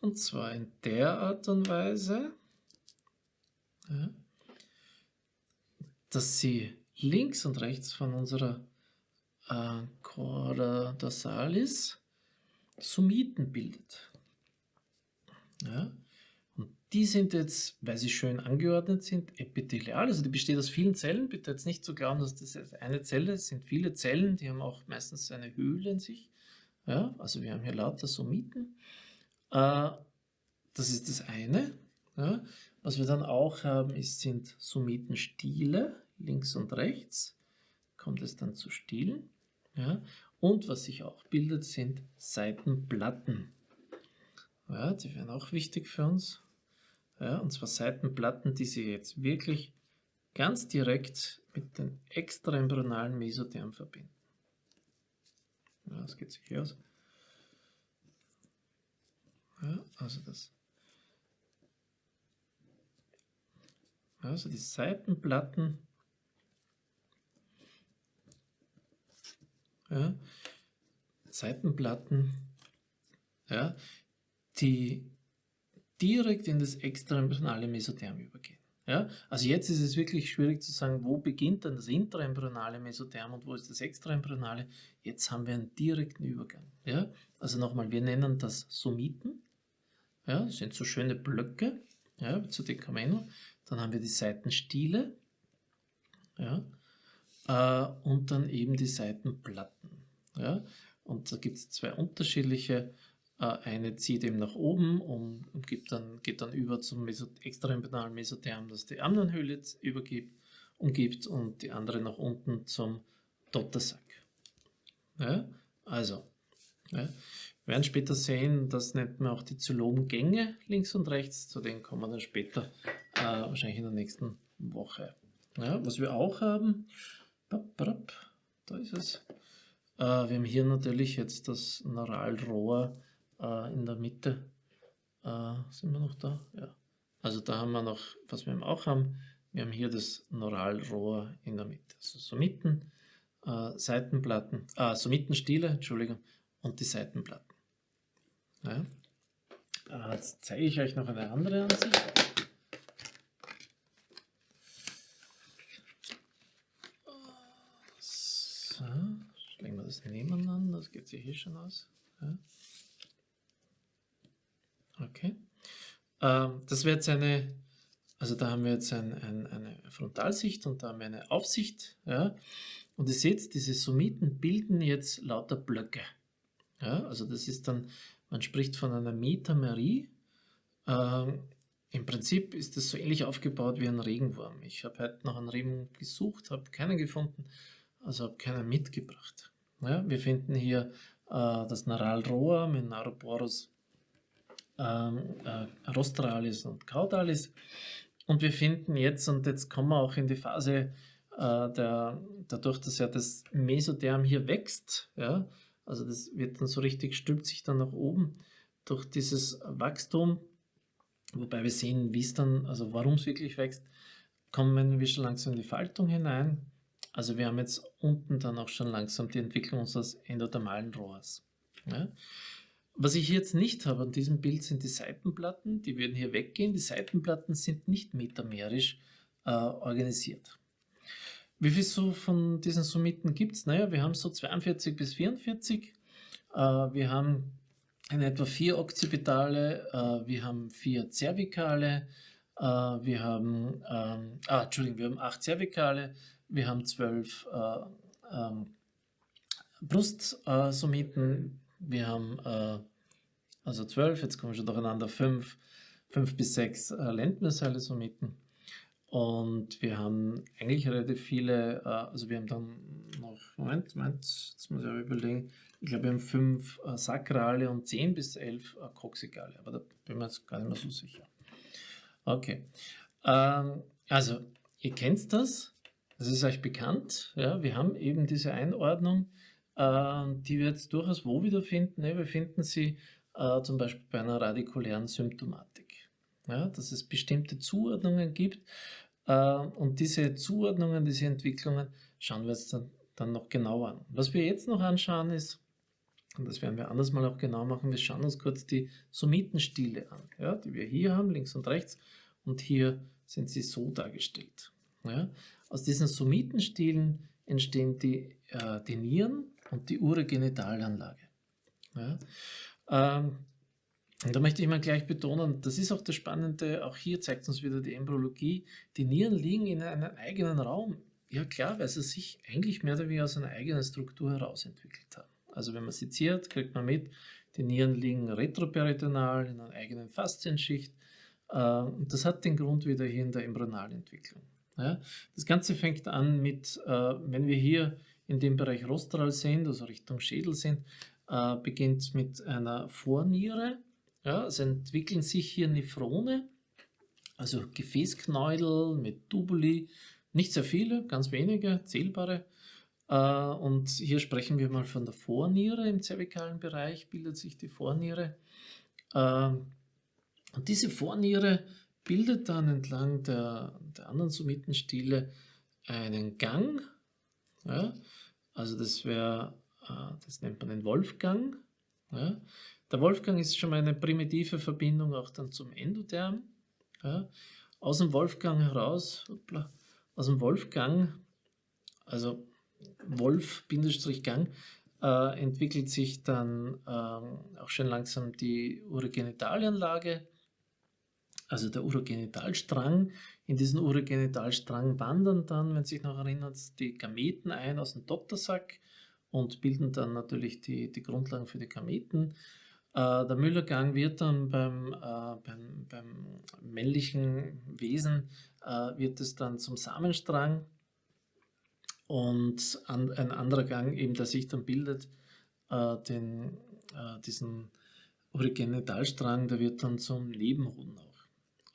und zwar in der Art und Weise, ja, dass sie links und rechts von unserer äh, Chorda dorsalis Summiten bildet. Ja, und die sind jetzt, weil sie schön angeordnet sind, epithelial, also die besteht aus vielen Zellen. Bitte jetzt nicht zu glauben, dass das eine Zelle ist, sind viele Zellen, die haben auch meistens eine Höhle in sich. Ja, also wir haben hier lauter Summiten. Äh, das ist das eine. Ja. Was wir dann auch haben, ist, sind Summitenstiele, links und rechts. Kommt es dann zu Stielen. Ja. Und was sich auch bildet, sind Seitenplatten. Ja, die wären auch wichtig für uns. Ja, und zwar Seitenplatten, die sich jetzt wirklich ganz direkt mit den extraembryonalen Mesotherm verbinden. Ja, das geht sich hier aus. Ja, also das. Also die Seitenplatten. Ja, Seitenplatten, ja, die direkt in das extraembryonale Mesotherm übergehen. Ja, also jetzt ist es wirklich schwierig zu sagen, wo beginnt dann das intraembryonale Mesotherm und wo ist das extraembryonale. Jetzt haben wir einen direkten Übergang. Ja, also nochmal, wir nennen das Somiten. Ja, das sind so schöne Blöcke, ja, zu Decameno. Dann haben wir die Seitenstiele, ja, äh, und dann eben die Seitenplatten. Ja. Und da gibt es zwei unterschiedliche. Äh, eine zieht eben nach oben und, und gibt dann, geht dann über zum Mesot Mesotherm, das die Amnionhöhle übergibt, umgibt und die andere nach unten zum Dottersack. Ja. Also, ja. Wir werden später sehen, das nennt man auch die Zylomgänge links und rechts, zu denen kommen wir dann später, äh, wahrscheinlich in der nächsten Woche. Ja, was wir auch haben, da ist es, äh, wir haben hier natürlich jetzt das Neuralrohr äh, in der Mitte. Äh, sind wir noch da? Ja. Also da haben wir noch, was wir auch haben, wir haben hier das Neuralrohr in der Mitte. Also Somiten, äh, Seitenplatten, äh, Somitenstiele, Entschuldigung, und die Seitenplatten. Ja. Jetzt zeige ich euch noch eine andere Ansicht. So, legen wir das nebeneinander, das geht sich hier schon aus. Okay. Ähm, das wäre jetzt eine, also da haben wir jetzt ein, ein, eine Frontalsicht und da haben wir eine Aufsicht. Ja. Und ihr seht, diese Summiten bilden jetzt lauter Blöcke. Ja, also das ist dann man spricht von einer Metamerie. Ähm, Im Prinzip ist das so ähnlich aufgebaut wie ein Regenwurm. Ich habe heute nach einem Regenwurm gesucht, habe keinen gefunden, also habe keinen mitgebracht. Ja, wir finden hier äh, das Naralrohr mit Naroporus ähm, äh, rostralis und caudalis. Und wir finden jetzt, und jetzt kommen wir auch in die Phase, äh, der, dadurch, dass ja das Mesotherm hier wächst, ja, also das wird dann so richtig, stülpt sich dann nach oben durch dieses Wachstum. Wobei wir sehen, wie es dann, also warum es wirklich wächst, kommen wir schon langsam in die Faltung hinein. Also wir haben jetzt unten dann auch schon langsam die Entwicklung unseres endodermalen Rohrs. Ja. Was ich jetzt nicht habe an diesem Bild sind die Seitenplatten, die würden hier weggehen. Die Seitenplatten sind nicht metamerisch äh, organisiert. Wie viel so von diesen Summiten gibt es? Naja, wir haben so 42 bis 44. Äh, wir haben in etwa vier Occipitale, äh, wir haben vier Zervikale, äh, wir haben, ähm, ah, Entschuldigung, wir haben acht Zervikale, wir haben zwölf äh, ähm, Brustsummiten, wir haben äh, also zwölf, jetzt kommen wir schon durcheinander, fünf, fünf bis sechs äh, Lendmersale-Summiten. Und wir haben eigentlich relativ viele, äh, also wir haben dann noch, Moment, Moment, jetzt muss ich aber überlegen, ich glaube, wir haben fünf äh, Sakrale und zehn bis elf äh, Koxikale, aber da bin ich mir jetzt gar nicht mehr so sicher. Okay, ähm, also ihr kennt das, das ist euch bekannt, ja, wir haben eben diese Einordnung, äh, die wir jetzt durchaus wo wiederfinden. Ne? Wir finden sie äh, zum Beispiel bei einer radikulären Symptomatik. Ja, dass es bestimmte Zuordnungen gibt äh, und diese Zuordnungen, diese Entwicklungen schauen wir uns dann, dann noch genauer an. Was wir jetzt noch anschauen ist, und das werden wir anders mal auch genau machen, wir schauen uns kurz die Summitenstile an, ja, die wir hier haben, links und rechts, und hier sind sie so dargestellt. Ja. Aus diesen Summitenstilen entstehen die, äh, die Nieren und die Uregenitalanlage. Ja. Ähm, und da möchte ich mal gleich betonen, das ist auch das Spannende, auch hier zeigt uns wieder die Embryologie, die Nieren liegen in einem eigenen Raum. Ja klar, weil sie sich eigentlich mehr oder weniger aus einer eigenen Struktur heraus entwickelt haben. Also wenn man seziert, kriegt man mit, die Nieren liegen retroperitonal in einer eigenen Faszienschicht. Äh, und das hat den Grund wieder hier in der Embryonalentwicklung. Das Ganze fängt an mit, äh, wenn wir hier in dem Bereich Rostral sind, also Richtung Schädel sind, äh, beginnt mit einer Vorniere. Ja, es entwickeln sich hier Nephrone, also Gefäßknäudel mit Tubuli, nicht sehr viele, ganz wenige, zählbare. Äh, und hier sprechen wir mal von der Vorniere im zervikalen Bereich, bildet sich die Vorniere. Äh, und diese Vorniere bildet dann entlang der, der anderen Summitenstiele einen Gang, ja, also das wäre, äh, das nennt man den Wolfgang. Ja. Der Wolfgang ist schon mal eine primitive Verbindung auch dann zum Endotherm. Ja. Aus dem Wolfgang heraus, hoppla, aus dem Wolfgang, also Wolf-Gang, äh, entwickelt sich dann äh, auch schon langsam die Urogenitalianlage, also der Urogenitalstrang. In diesen Urogenitalstrang wandern dann, wenn sich noch erinnert, die Gameten ein aus dem Dottersack und bilden dann natürlich die, die Grundlagen für die Gameten. Äh, der Müllergang wird dann beim, äh, beim, beim, männlichen Wesen, äh, wird es dann zum Samenstrang und an, ein anderer Gang, eben der sich dann bildet, äh, den, äh, diesen Urogenitalstrang, der wird dann zum Nebenhoden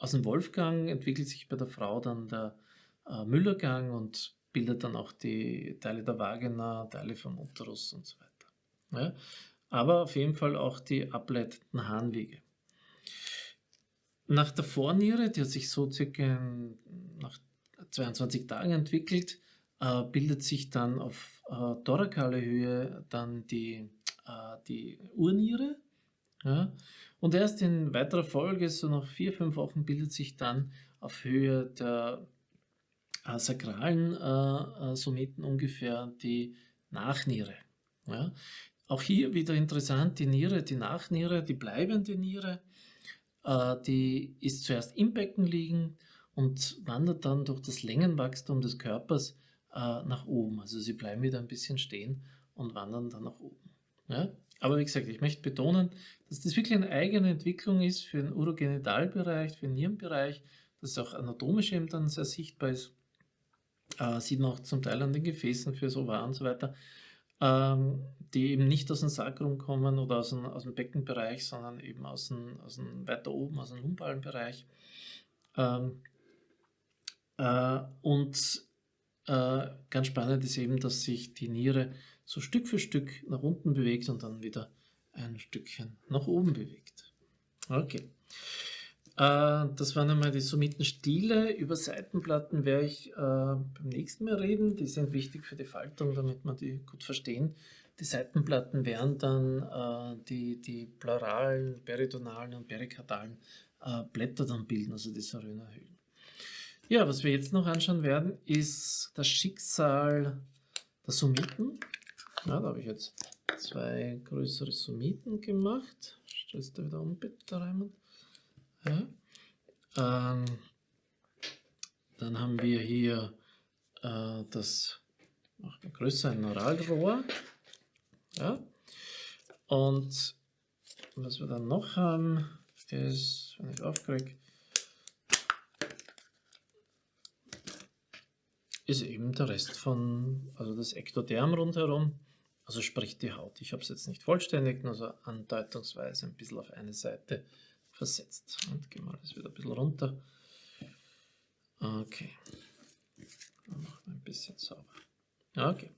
aus dem Wolfgang entwickelt sich bei der Frau dann der äh, Müllergang und bildet dann auch die Teile der Vagina, Teile vom Uterus und so weiter. Ja? Aber auf jeden Fall auch die ableitenden Harnwege. Nach der Vorniere, die hat sich so circa nach 22 Tagen entwickelt, äh, bildet sich dann auf äh, thorakale Höhe dann die, äh, die Urniere. Ja? Und erst in weiterer Folge, so nach vier, fünf Wochen, bildet sich dann auf Höhe der äh, sakralen äh, äh, Summiten ungefähr die Nachniere. Ja? Auch hier wieder interessant, die Niere, die Nachniere, die bleibende Niere, äh, die ist zuerst im Becken liegen und wandert dann durch das Längenwachstum des Körpers äh, nach oben. Also sie bleiben wieder ein bisschen stehen und wandern dann nach oben. Ja? Aber wie gesagt, ich möchte betonen, dass das wirklich eine eigene Entwicklung ist für den Urogenitalbereich, für den Nierenbereich, dass auch anatomisch eben dann sehr sichtbar ist. Äh, sieht man auch zum Teil an den Gefäßen für so Ovar und so weiter, ähm, die eben nicht aus dem Sacrum kommen oder aus dem, aus dem Beckenbereich, sondern eben aus dem, aus dem weiter oben, aus dem lumbalen Bereich. Ähm, äh, und äh, ganz spannend ist eben, dass sich die Niere so Stück für Stück nach unten bewegt und dann wieder ein Stückchen nach oben bewegt. Okay. Äh, das waren einmal die Summitenstile. Über Seitenplatten werde ich äh, beim nächsten Mal reden. Die sind wichtig für die Faltung, damit wir die gut verstehen. Die Seitenplatten werden dann äh, die, die pleuralen, peritonalen und perikardalen äh, Blätter dann bilden, also die Sarönerhöhlen. Ja, was wir jetzt noch anschauen werden, ist das Schicksal der Summiten. Ja, da habe ich jetzt zwei größere Summiten gemacht. Stellst du wieder um, bitte, Raimund. Ja. Ähm, dann haben wir hier äh, das, machen wir größer, ein Neuralrohr. Ja. Und was wir dann noch haben, ist, wenn ich aufkriege, ist eben der Rest von, also das Ektoderm rundherum, also sprich die Haut. Ich habe es jetzt nicht vollständig, nur so andeutungsweise ein bisschen auf eine Seite versetzt. Und gehen wir das wieder ein bisschen runter. Okay. Dann machen wir ein bisschen sauber. Okay.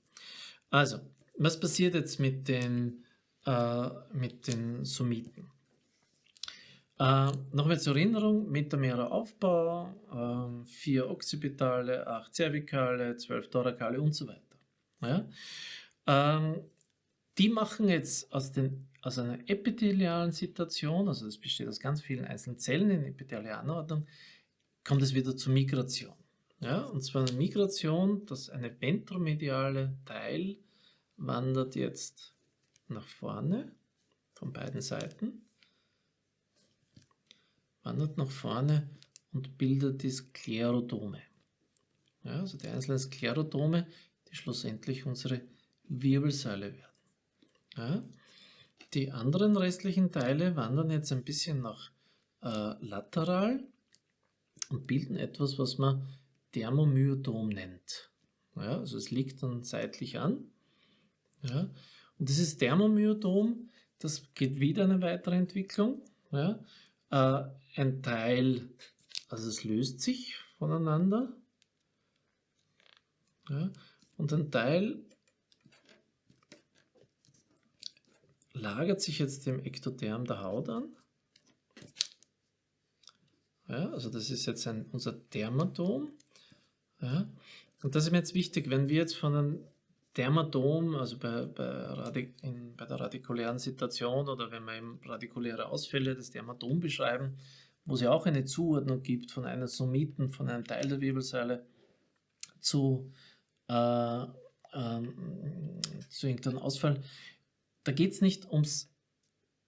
Also, was passiert jetzt mit den, äh, mit den Somiten? Äh, Nochmal zur Erinnerung, metamerer Aufbau, äh, vier Occipitale, acht Cervicale, zwölf Thorakale und so weiter. Ja? Ähm, die machen jetzt aus, den, aus einer epithelialen Situation, also das besteht aus ganz vielen einzelnen Zellen in epithelialer Anordnung, kommt es wieder zur Migration. Ja? Und zwar eine Migration, dass eine ventromediale Teil wandert jetzt nach vorne von beiden Seiten wandert nach vorne und bildet die Sklerodome. Ja, also die einzelnen Sklerodome, die schlussendlich unsere Wirbelsäule werden. Ja, die anderen restlichen Teile wandern jetzt ein bisschen nach äh, lateral und bilden etwas, was man Thermomyodom nennt. Ja, also es liegt dann seitlich an. Ja, und dieses Thermomyodom, das geht wieder eine weitere Entwicklung. Ja, äh, ein Teil, also es löst sich voneinander. Ja, und ein Teil lagert sich jetzt dem Ektoderm der Haut an. Ja, also das ist jetzt ein, unser Dermatom. Ja, und das ist mir jetzt wichtig, wenn wir jetzt von einem Dermatom, also bei, bei, in, bei der radikulären Situation oder wenn wir eben radikuläre Ausfälle des Dermatom beschreiben, wo es ja auch eine Zuordnung gibt von einem Somiten, von einem Teil der Wirbelsäule zu, äh, ähm, zu irgendeinem Ausfall. Da geht es nicht ums,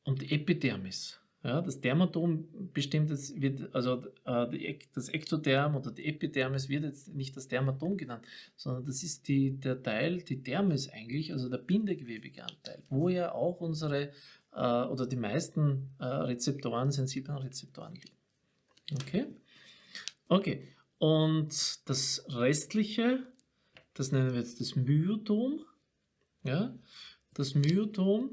um die Epidermis. Ja, das Dermatom bestimmt jetzt, wird, also äh, das Ektoderm oder die Epidermis wird jetzt nicht das Dermatom genannt, sondern das ist die, der Teil, die Dermis eigentlich, also der bindegewebige Anteil, wo ja auch unsere äh, oder die meisten äh, Rezeptoren, sensiblen Rezeptoren liegen. Okay? Okay, und das restliche, das nennen wir jetzt das Myotom. Ja? Das Myotom,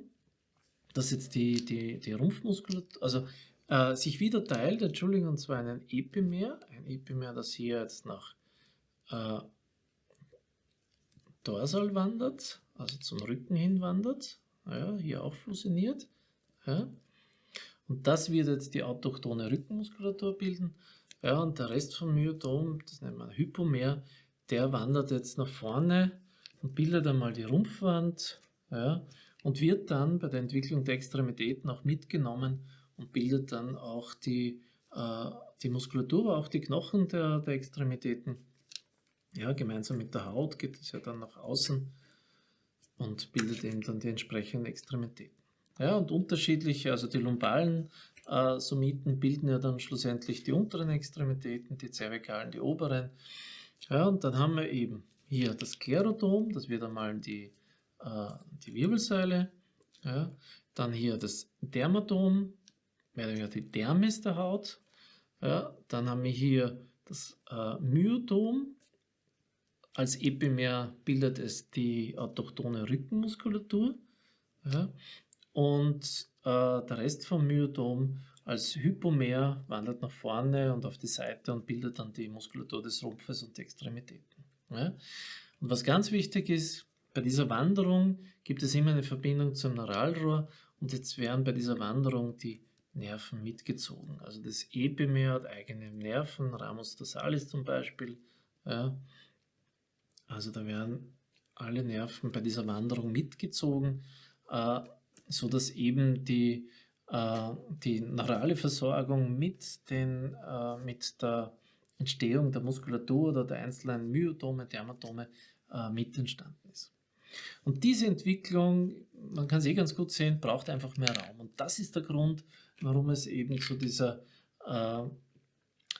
das jetzt die, die, die Rumpfmuskulatur, also äh, sich wieder teilt, Entschuldigung, und zwar einen Epimer, ein Epimer, das hier jetzt nach äh, dorsal wandert, also zum Rücken hin wandert, ja, hier auch fusioniert. Ja. Und das wird jetzt die autochtone Rückenmuskulatur bilden. Ja, und der Rest vom Myotom, das nennt man Hypomer, der wandert jetzt nach vorne und bildet einmal die Rumpfwand ja, und wird dann bei der Entwicklung der Extremitäten auch mitgenommen und bildet dann auch die, äh, die Muskulatur, auch die Knochen der, der Extremitäten. Ja, gemeinsam mit der Haut geht es ja dann nach außen und bildet eben dann die entsprechenden Extremitäten. Ja, und unterschiedliche, also die lumbalen äh, Somiten bilden ja dann schlussendlich die unteren Extremitäten, die zervikalen die oberen. Ja, und dann haben wir eben hier das Sklerodom, das wird einmal die, die Wirbelsäule. Ja, dann hier das Dermatom, wäre die Dermis der Haut. Ja, dann haben wir hier das äh, Myotom. Als Epimer bildet es die autochtone Rückenmuskulatur. Ja, und äh, der Rest vom Myotom als Hypomer wandert nach vorne und auf die Seite und bildet dann die Muskulatur des Rumpfes und die Extremitäten. Ja? Und was ganz wichtig ist, bei dieser Wanderung gibt es immer eine Verbindung zum Neuralrohr und jetzt werden bei dieser Wanderung die Nerven mitgezogen. Also das Epimer hat eigene Nerven, Ramus dorsalis zum Beispiel. Ja? Also da werden alle Nerven bei dieser Wanderung mitgezogen. Äh, so dass eben die, äh, die neurale Versorgung mit, den, äh, mit der Entstehung der Muskulatur oder der einzelnen Myotome, Dermatome äh, mit entstanden. Und diese Entwicklung, man kann es eh ganz gut sehen, braucht einfach mehr Raum. Und das ist der Grund, warum es eben zu dieser äh,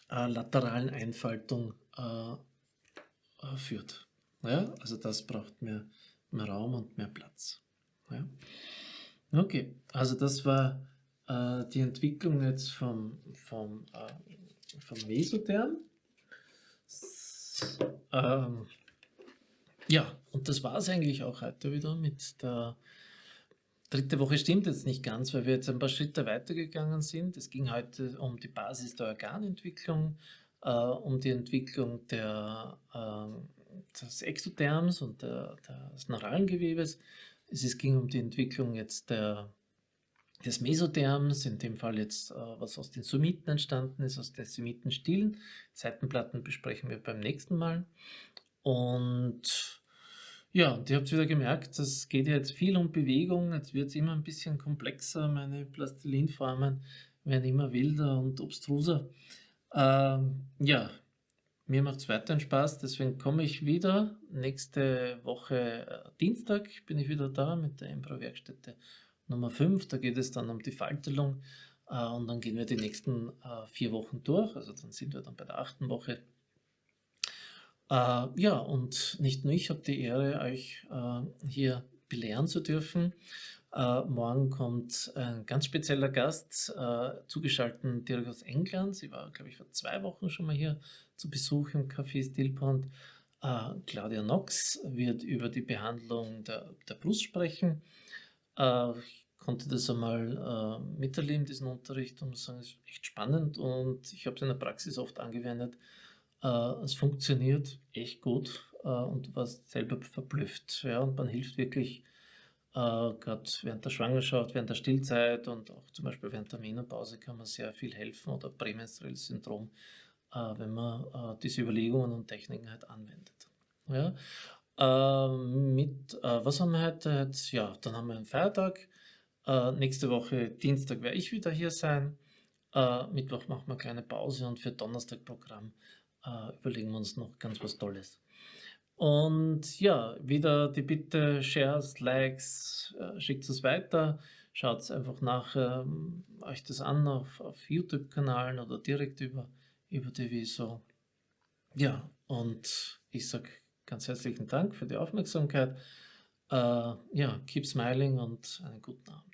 äh, lateralen Einfaltung äh, äh führt. Ja, also das braucht mehr, mehr Raum und mehr Platz. Ja. Okay, also das war äh, die Entwicklung jetzt vom, vom, äh, vom Mesotherm. Ähm, Ja, und das war es eigentlich auch heute wieder mit der dritte Woche stimmt jetzt nicht ganz, weil wir jetzt ein paar Schritte weitergegangen sind. Es ging heute um die Basis der Organentwicklung, äh, um die Entwicklung der, äh, des Exotherms und der, des neuralen Gewebes. Es ging um die Entwicklung jetzt der, des Mesotherms, in dem Fall jetzt, äh, was aus den Sumiten entstanden ist, aus den Sumitenstilen. Seitenplatten besprechen wir beim nächsten Mal. Und ja, und ihr habt wieder gemerkt, es geht jetzt viel um Bewegung, jetzt wird es immer ein bisschen komplexer, meine Plastilinformen werden immer wilder und obstruser. Ähm, ja, mir macht es weiterhin Spaß, deswegen komme ich wieder. Nächste Woche äh, Dienstag bin ich wieder da mit der Embro-Werkstätte Nummer 5. Da geht es dann um die Faltelung äh, und dann gehen wir die nächsten äh, vier Wochen durch. Also dann sind wir dann bei der achten Woche. Äh, ja, und nicht nur ich habe die Ehre, euch äh, hier belehren zu dürfen. Äh, morgen kommt ein ganz spezieller Gast, äh, zugeschaltet direkt aus England. Sie war, glaube ich, vor zwei Wochen schon mal hier zu Besuch im Café Stillpond. Äh, Claudia Knox wird über die Behandlung der, der Brust sprechen. Äh, ich konnte das einmal miterleben, diesen Unterricht, und muss sagen, es ist echt spannend und ich habe es in der Praxis oft angewendet es funktioniert echt gut äh, und du warst selber verblüfft. Ja, und man hilft wirklich äh, gerade während der Schwangerschaft, während der Stillzeit und auch zum Beispiel während der Menopause kann man sehr viel helfen oder prämenstruelles Syndrom, äh, wenn man äh, diese Überlegungen und Techniken halt anwendet. Ja, ähm, mit, äh, was haben wir heute? Ja, dann haben wir einen Feiertag. nächste Woche Dienstag werde ich wieder hier sein. Mittwoch machen wir eine kleine Pause und für Donnerstag Programm äh, überlegen wir uns noch ganz was Tolles. Und ja, wieder die Bitte, Shares, Likes, äh, schickt es weiter, schaut einfach nach ähm, euch das an auf, auf YouTube-Kanalen oder direkt über, über die Wieso. Ja, und ich sage ganz herzlichen Dank für die Aufmerksamkeit. Äh, ja, keep smiling und einen guten Abend.